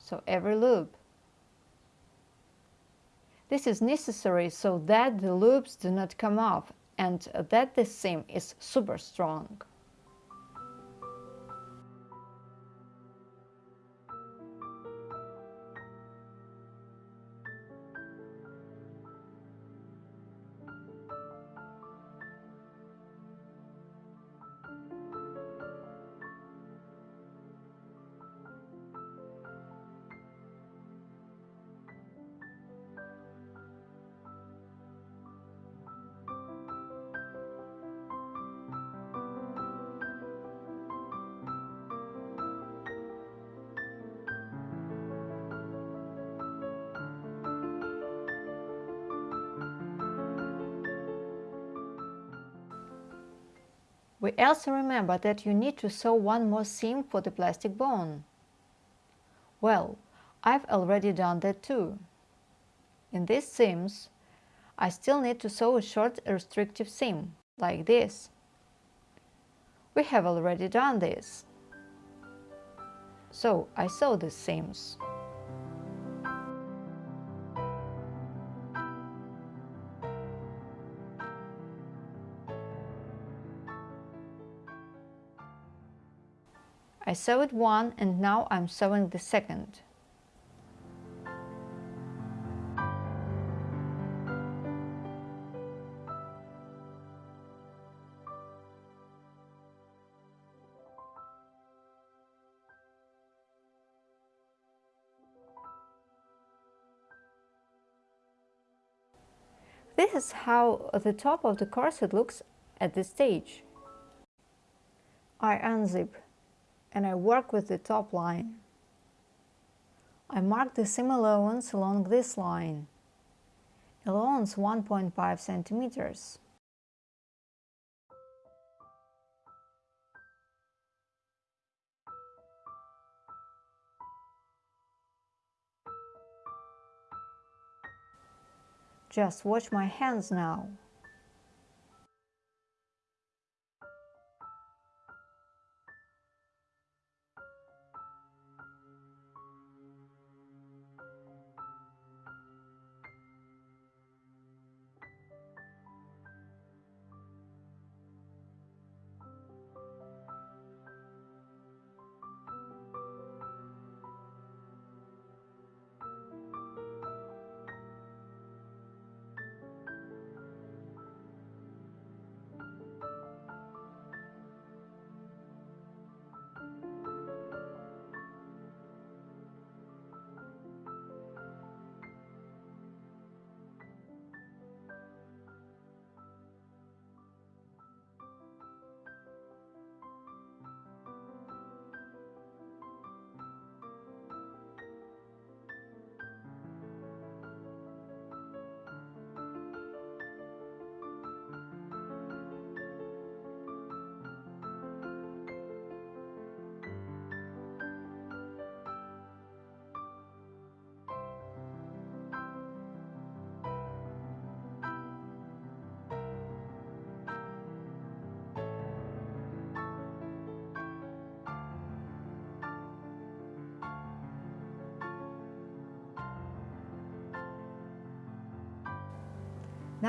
So every loop. This is necessary so that the loops do not come off and that the seam is super strong. Also remember that you need to sew one more seam for the plastic bone. Well, I've already done that too. In these seams, I still need to sew a short restrictive seam, like this. We have already done this. So I sew these seams. I sewed one and now I'm sewing the second. This is how the top of the corset looks at this stage. I unzip and I work with the top line. I mark the seam allowance along this line, allowance 1.5 centimeters. Just watch my hands now.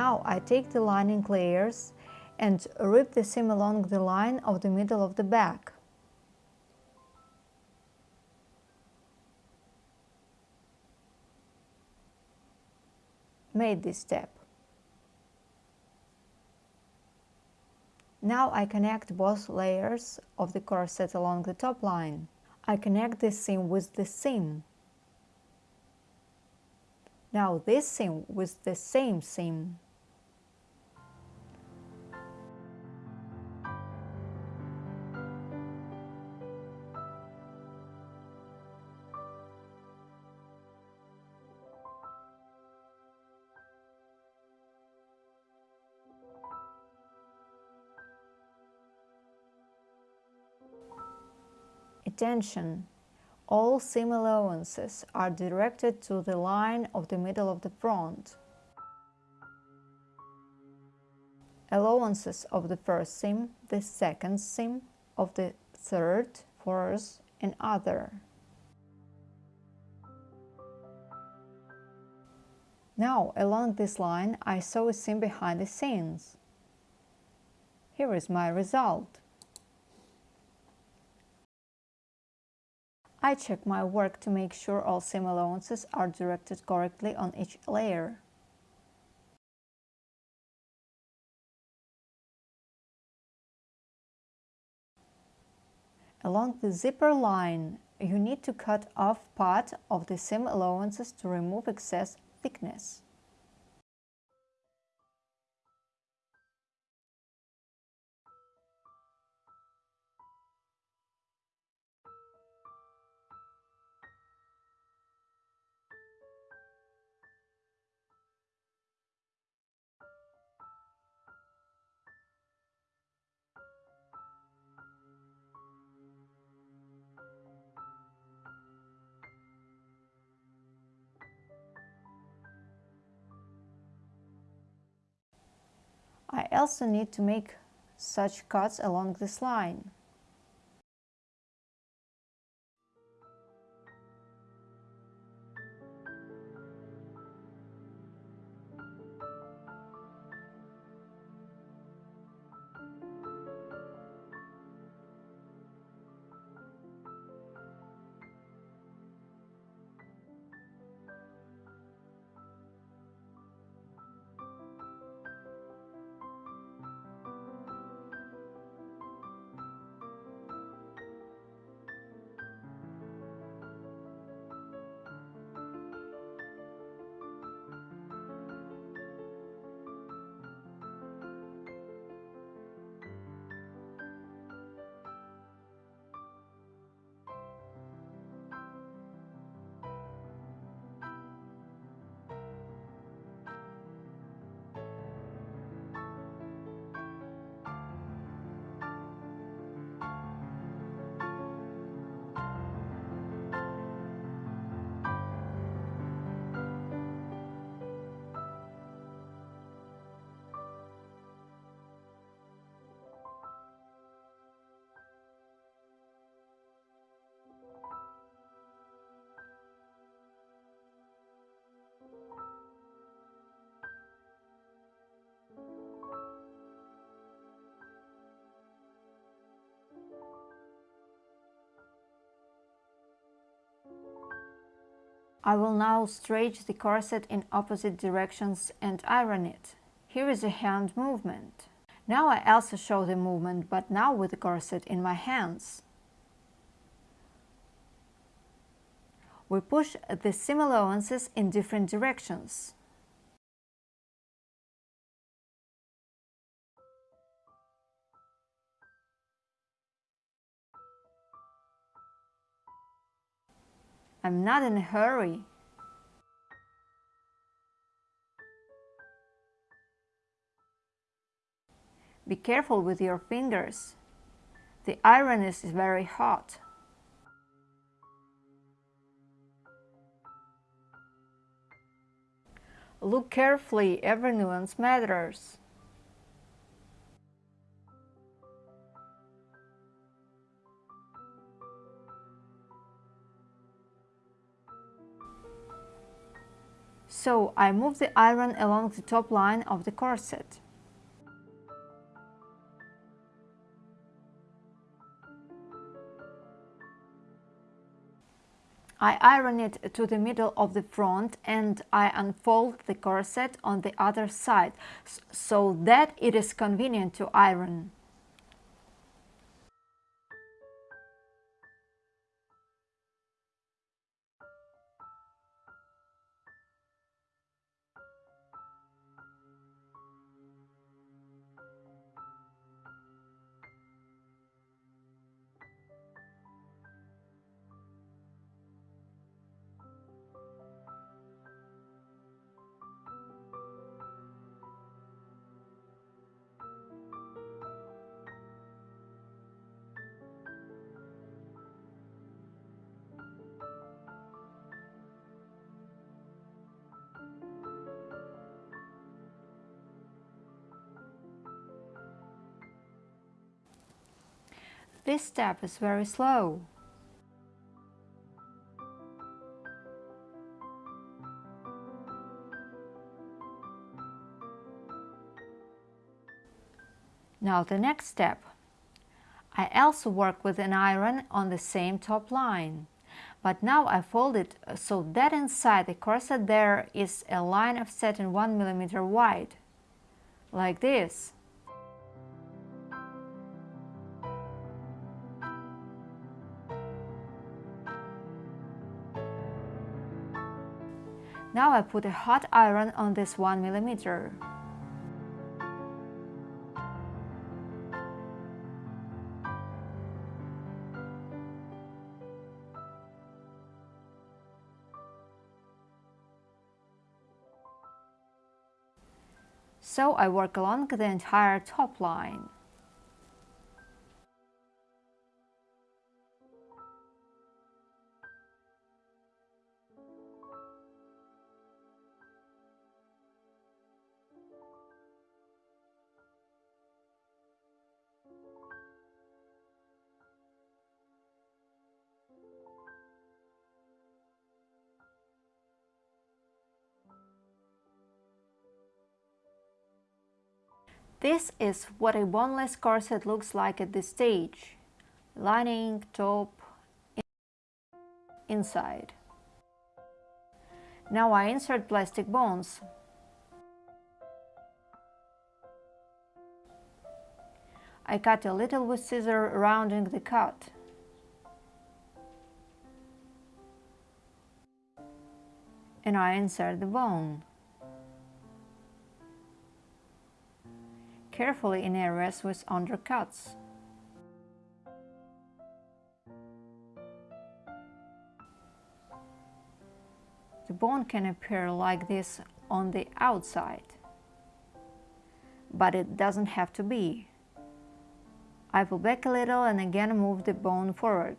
Now I take the lining layers and rip the seam along the line of the middle of the back. Made this step. Now I connect both layers of the corset along the top line. I connect this seam with the seam. Now this seam with the same seam. Attention! All seam allowances are directed to the line of the middle of the front. Allowances of the first seam, the second seam, of the third, fourth and other. Now, along this line, I sew a seam behind the seams. Here is my result. I check my work to make sure all seam allowances are directed correctly on each layer. Along the zipper line, you need to cut off part of the seam allowances to remove excess thickness. Also need to make such cuts along this line. I will now stretch the corset in opposite directions and iron it. Here is a hand movement. Now I also show the movement, but now with the corset in my hands. We push the seam allowances in different directions. I'm not in a hurry. Be careful with your fingers. The iron is very hot. Look carefully, every nuance matters. So I move the iron along the top line of the corset. I iron it to the middle of the front and I unfold the corset on the other side so that it is convenient to iron. This step is very slow. Now the next step. I also work with an iron on the same top line. But now I fold it so that inside the corset there is a line of satin 1 mm wide. Like this. I put a hot iron on this 1 millimeter. So I work along the entire top line. This is what a boneless corset looks like at this stage. Lining, top, inside. Now I insert plastic bones. I cut a little with scissor rounding the cut. And I insert the bone. Carefully in areas with undercuts. The bone can appear like this on the outside, but it doesn't have to be. I pull back a little and again move the bone forward.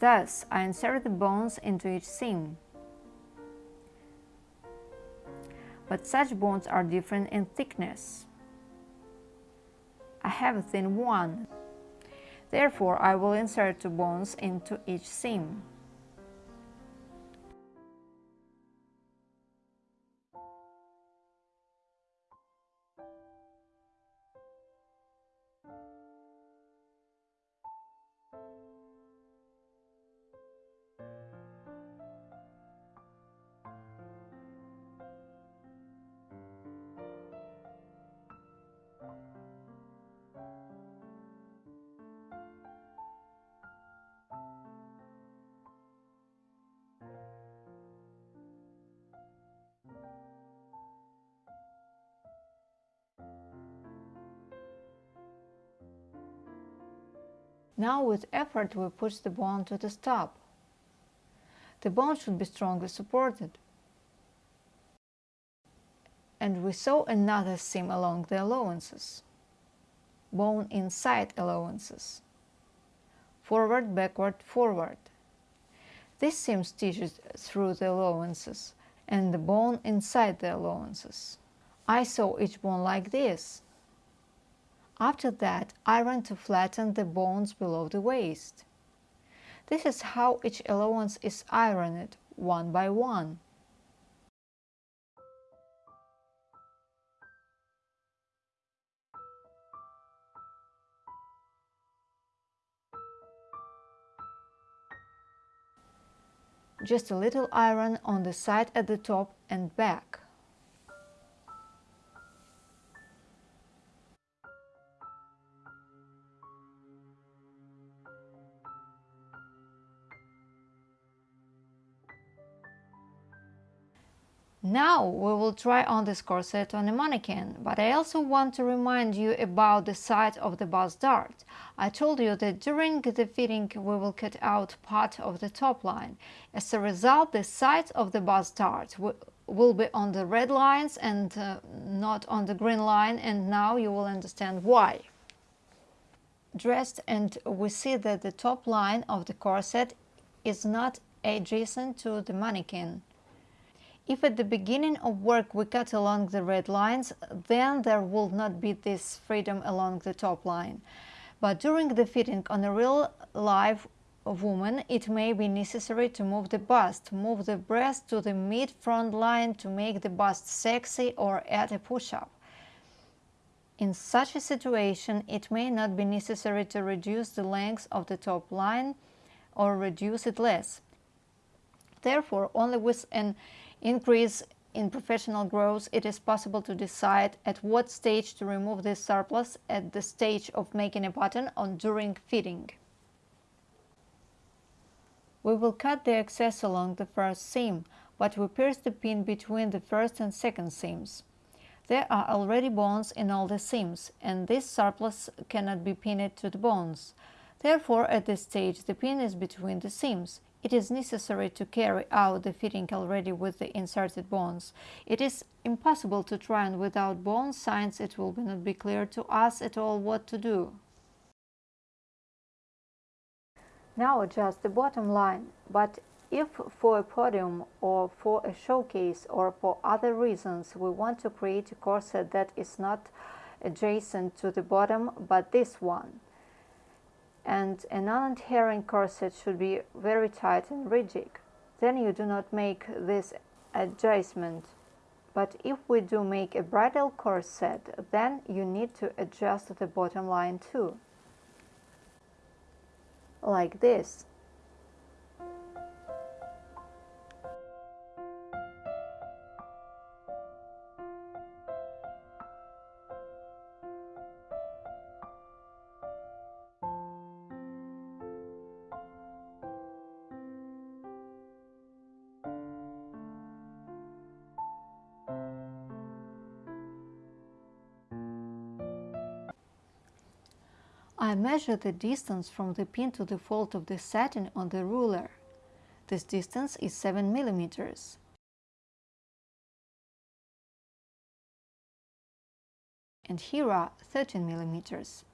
Thus, I insert the bones into each seam. But such bones are different in thickness. I have a thin one. Therefore, I will insert two bones into each seam. Now with effort we push the bone to the stop. The bone should be strongly supported. And we sew another seam along the allowances. Bone inside allowances. Forward, backward, forward. This seam stitches through the allowances and the bone inside the allowances. I sew each bone like this. After that, iron to flatten the bones below the waist. This is how each allowance is ironed, one by one. Just a little iron on the side at the top and back. Now we will try on this corset on a mannequin, but I also want to remind you about the side of the bust dart. I told you that during the fitting we will cut out part of the top line. As a result, the sides of the bust dart will be on the red lines and uh, not on the green line and now you will understand why. Dressed and we see that the top line of the corset is not adjacent to the mannequin. If at the beginning of work we cut along the red lines, then there will not be this freedom along the top line. But during the fitting on a real live woman, it may be necessary to move the bust, move the breast to the mid-front line to make the bust sexy or add a push-up. In such a situation, it may not be necessary to reduce the length of the top line or reduce it less. Therefore, only with an increase in professional growth, it is possible to decide at what stage to remove this surplus at the stage of making a pattern or during fitting. We will cut the excess along the first seam, but we pierce the pin between the first and second seams. There are already bones in all the seams, and this surplus cannot be pinned to the bones. Therefore, at this stage, the pin is between the seams. It is necessary to carry out the fitting already with the inserted bones. It is impossible to try on without bones, since it will not be clear to us at all what to do. Now adjust the bottom line, but if for a podium or for a showcase or for other reasons we want to create a corset that is not adjacent to the bottom but this one, and a non-adherent corset should be very tight and rigid. Then you do not make this adjustment. But if we do make a bridal corset, then you need to adjust the bottom line too. Like this. I measure the distance from the pin to the fold of the satin on the ruler. This distance is 7 millimeters. And here are 13 millimeters.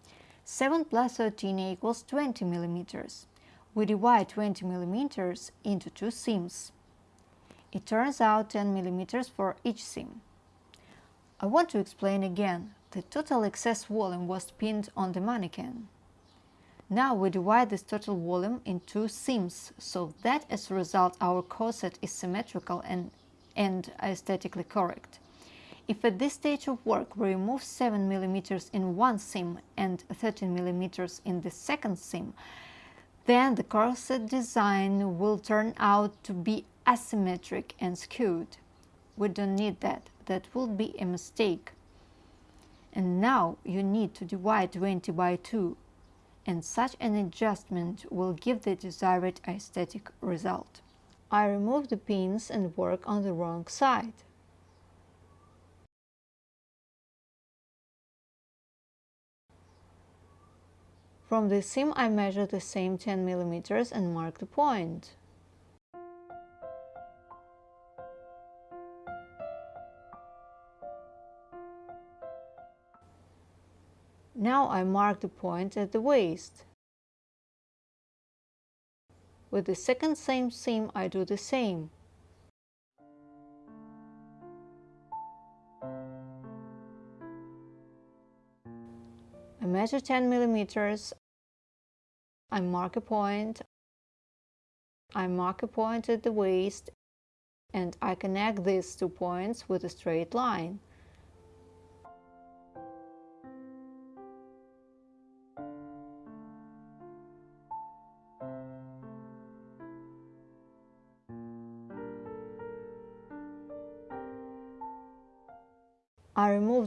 7 plus 13 equals 20 millimeters. We divide 20 millimeters into two seams. It turns out 10 millimeters for each seam. I want to explain again the total excess volume was pinned on the mannequin. Now we divide this total volume in two seams, so that as a result our corset is symmetrical and, and aesthetically correct. If at this stage of work we remove 7 mm in one seam and 13 mm in the second seam, then the corset design will turn out to be asymmetric and skewed. We don't need that, that would be a mistake and now you need to divide 20 by 2 and such an adjustment will give the desired aesthetic result. I remove the pins and work on the wrong side. From the seam I measure the same 10 mm and mark the point. Now I mark the point at the waist. With the second same seam I do the same. I measure 10 millimeters. I mark a point. I mark a point at the waist and I connect these two points with a straight line.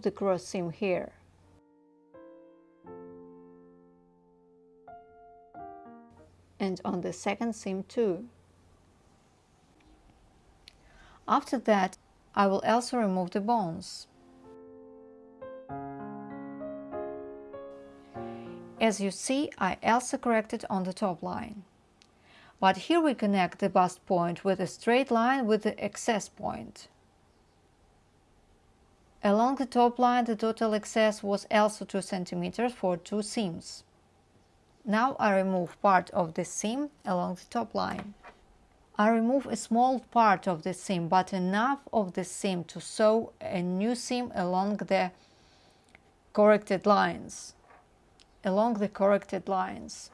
The cross seam here. And on the second seam too. After that, I will also remove the bones. As you see, I also corrected on the top line. But here we connect the bust point with a straight line with the excess point. Along the top line the total excess was also 2 cm for two seams. Now I remove part of the seam along the top line. I remove a small part of the seam but enough of the seam to sew a new seam along the corrected lines. Along the corrected lines.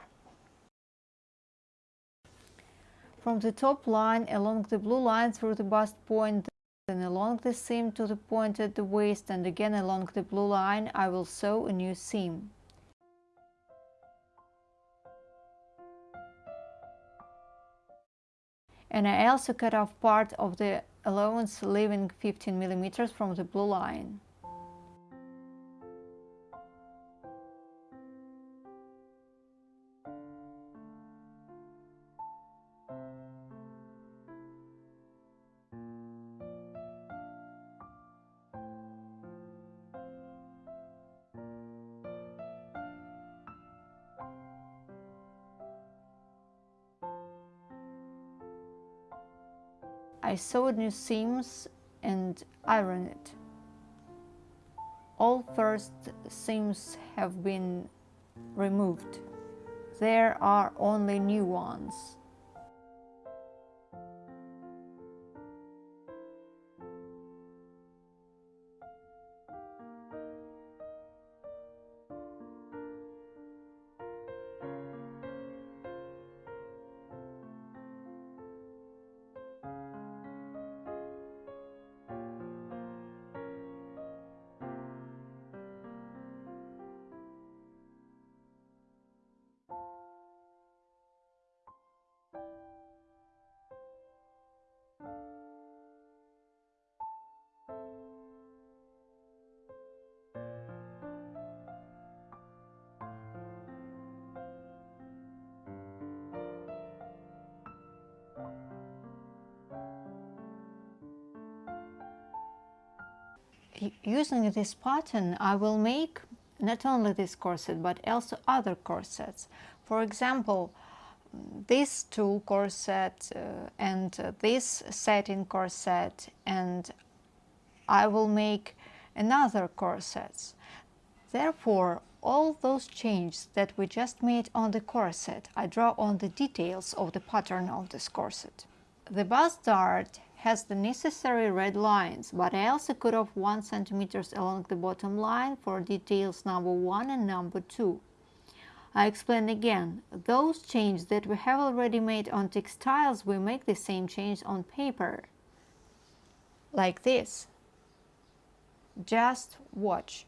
From the top line along the blue line through the bust point then along the seam to the point at the waist and again along the blue line I will sew a new seam. And I also cut off part of the allowance leaving 15 millimeters from the blue line. I sewed new seams and ironed it. All first seams have been removed. There are only new ones. Using this pattern I will make not only this corset but also other corsets. For example, this tulle corset uh, and uh, this satin corset and I will make another corsets. Therefore, all those changes that we just made on the corset, I draw on the details of the pattern of this corset. The bust dart has the necessary red lines, but I also cut off 1 cm along the bottom line for details number 1 and number 2. I explain again, those changes that we have already made on textiles, we make the same change on paper. Like this. Just watch.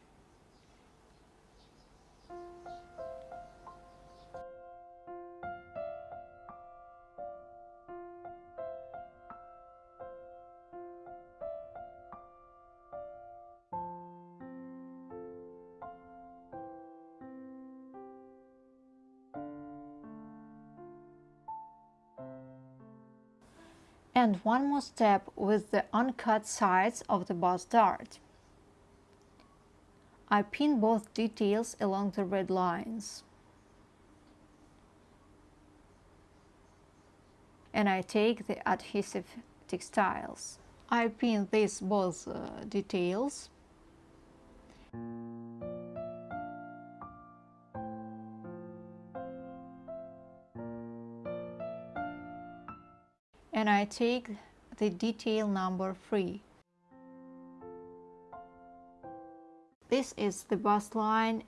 and one more step with the uncut sides of the bust dart. I pin both details along the red lines. And I take the adhesive textiles. I pin these both uh, details. And I take the detail number 3. This is the bust line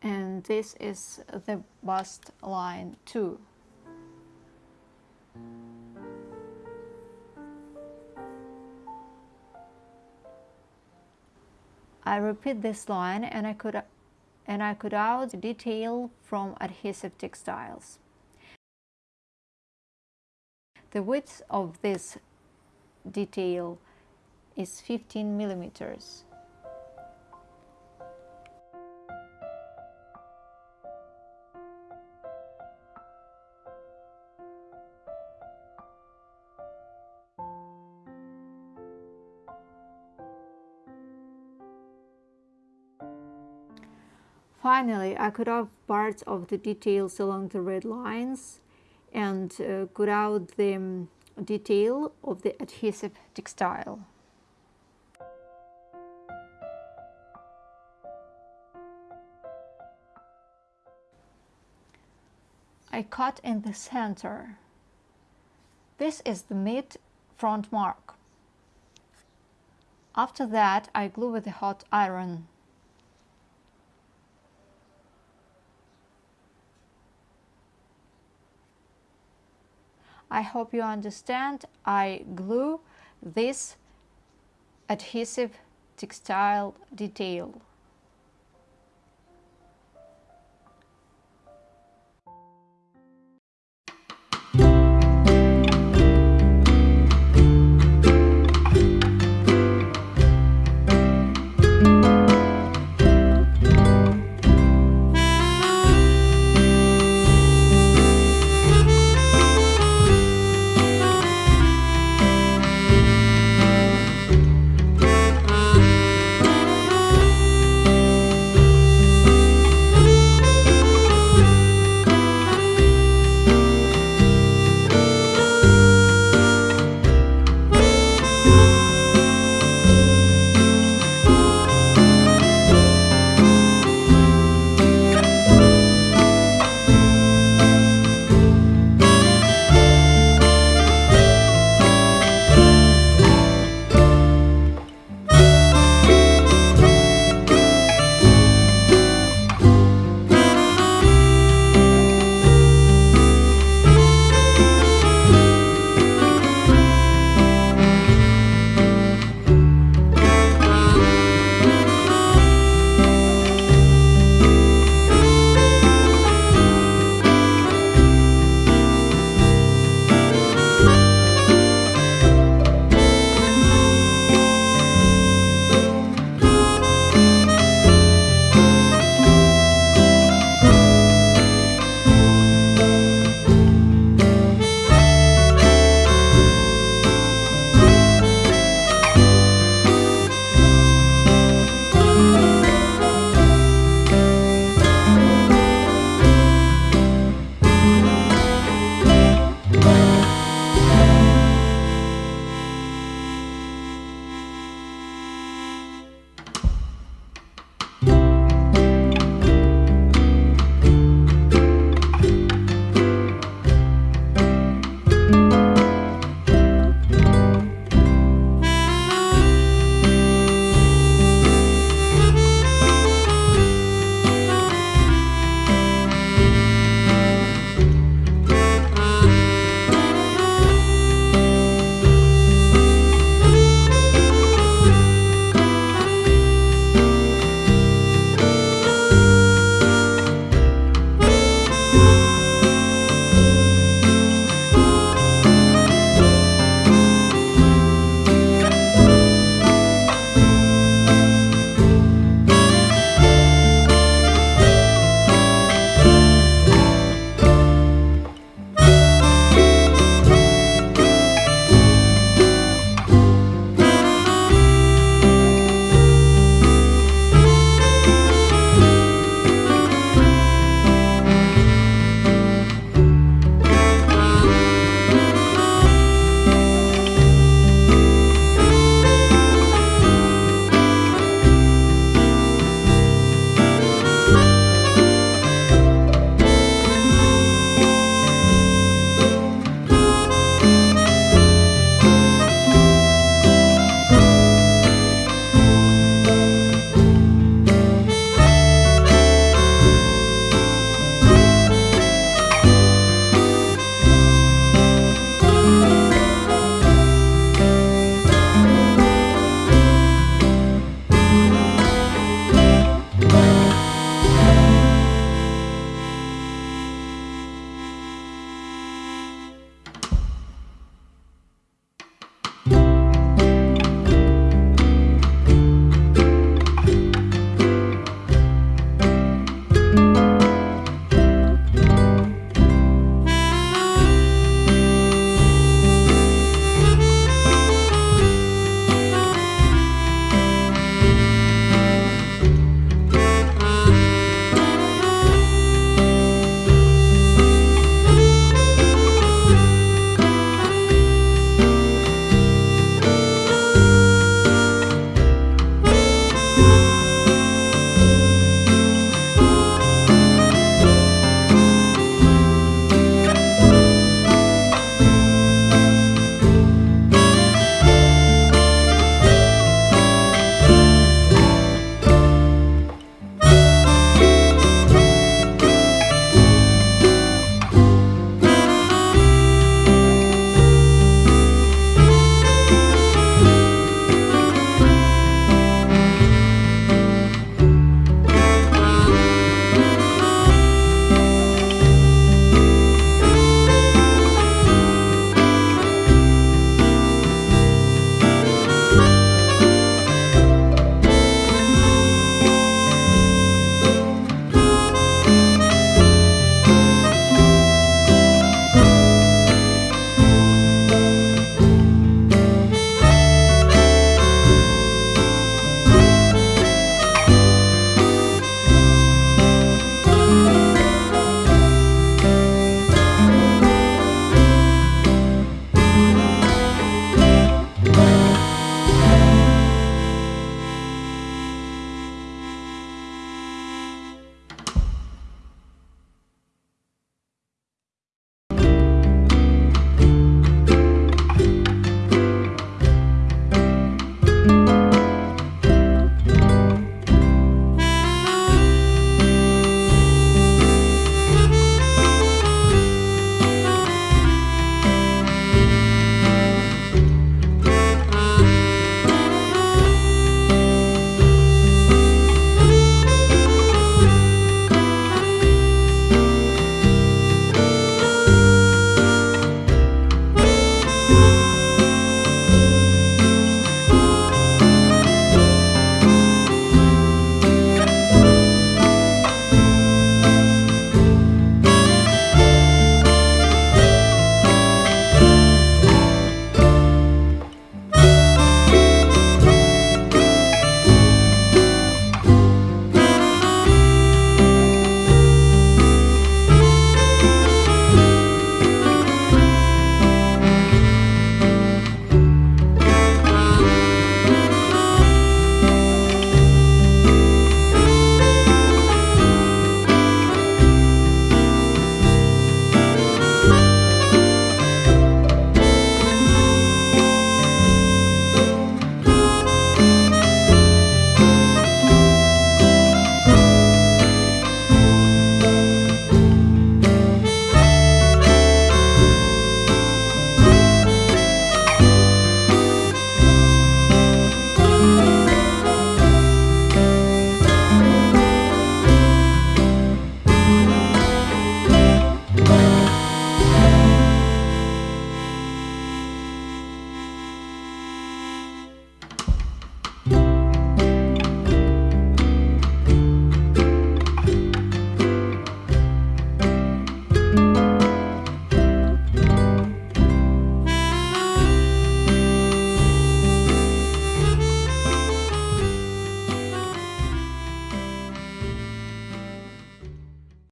and this is the bust line 2. I repeat this line and I could and I cut out detail from adhesive textiles. The width of this detail is 15 millimeters. Finally, I cut off parts of the details along the red lines and uh, cut out the detail of the adhesive textile. I cut in the center. This is the mid front mark. After that, I glue with a hot iron. I hope you understand. I glue this adhesive textile detail.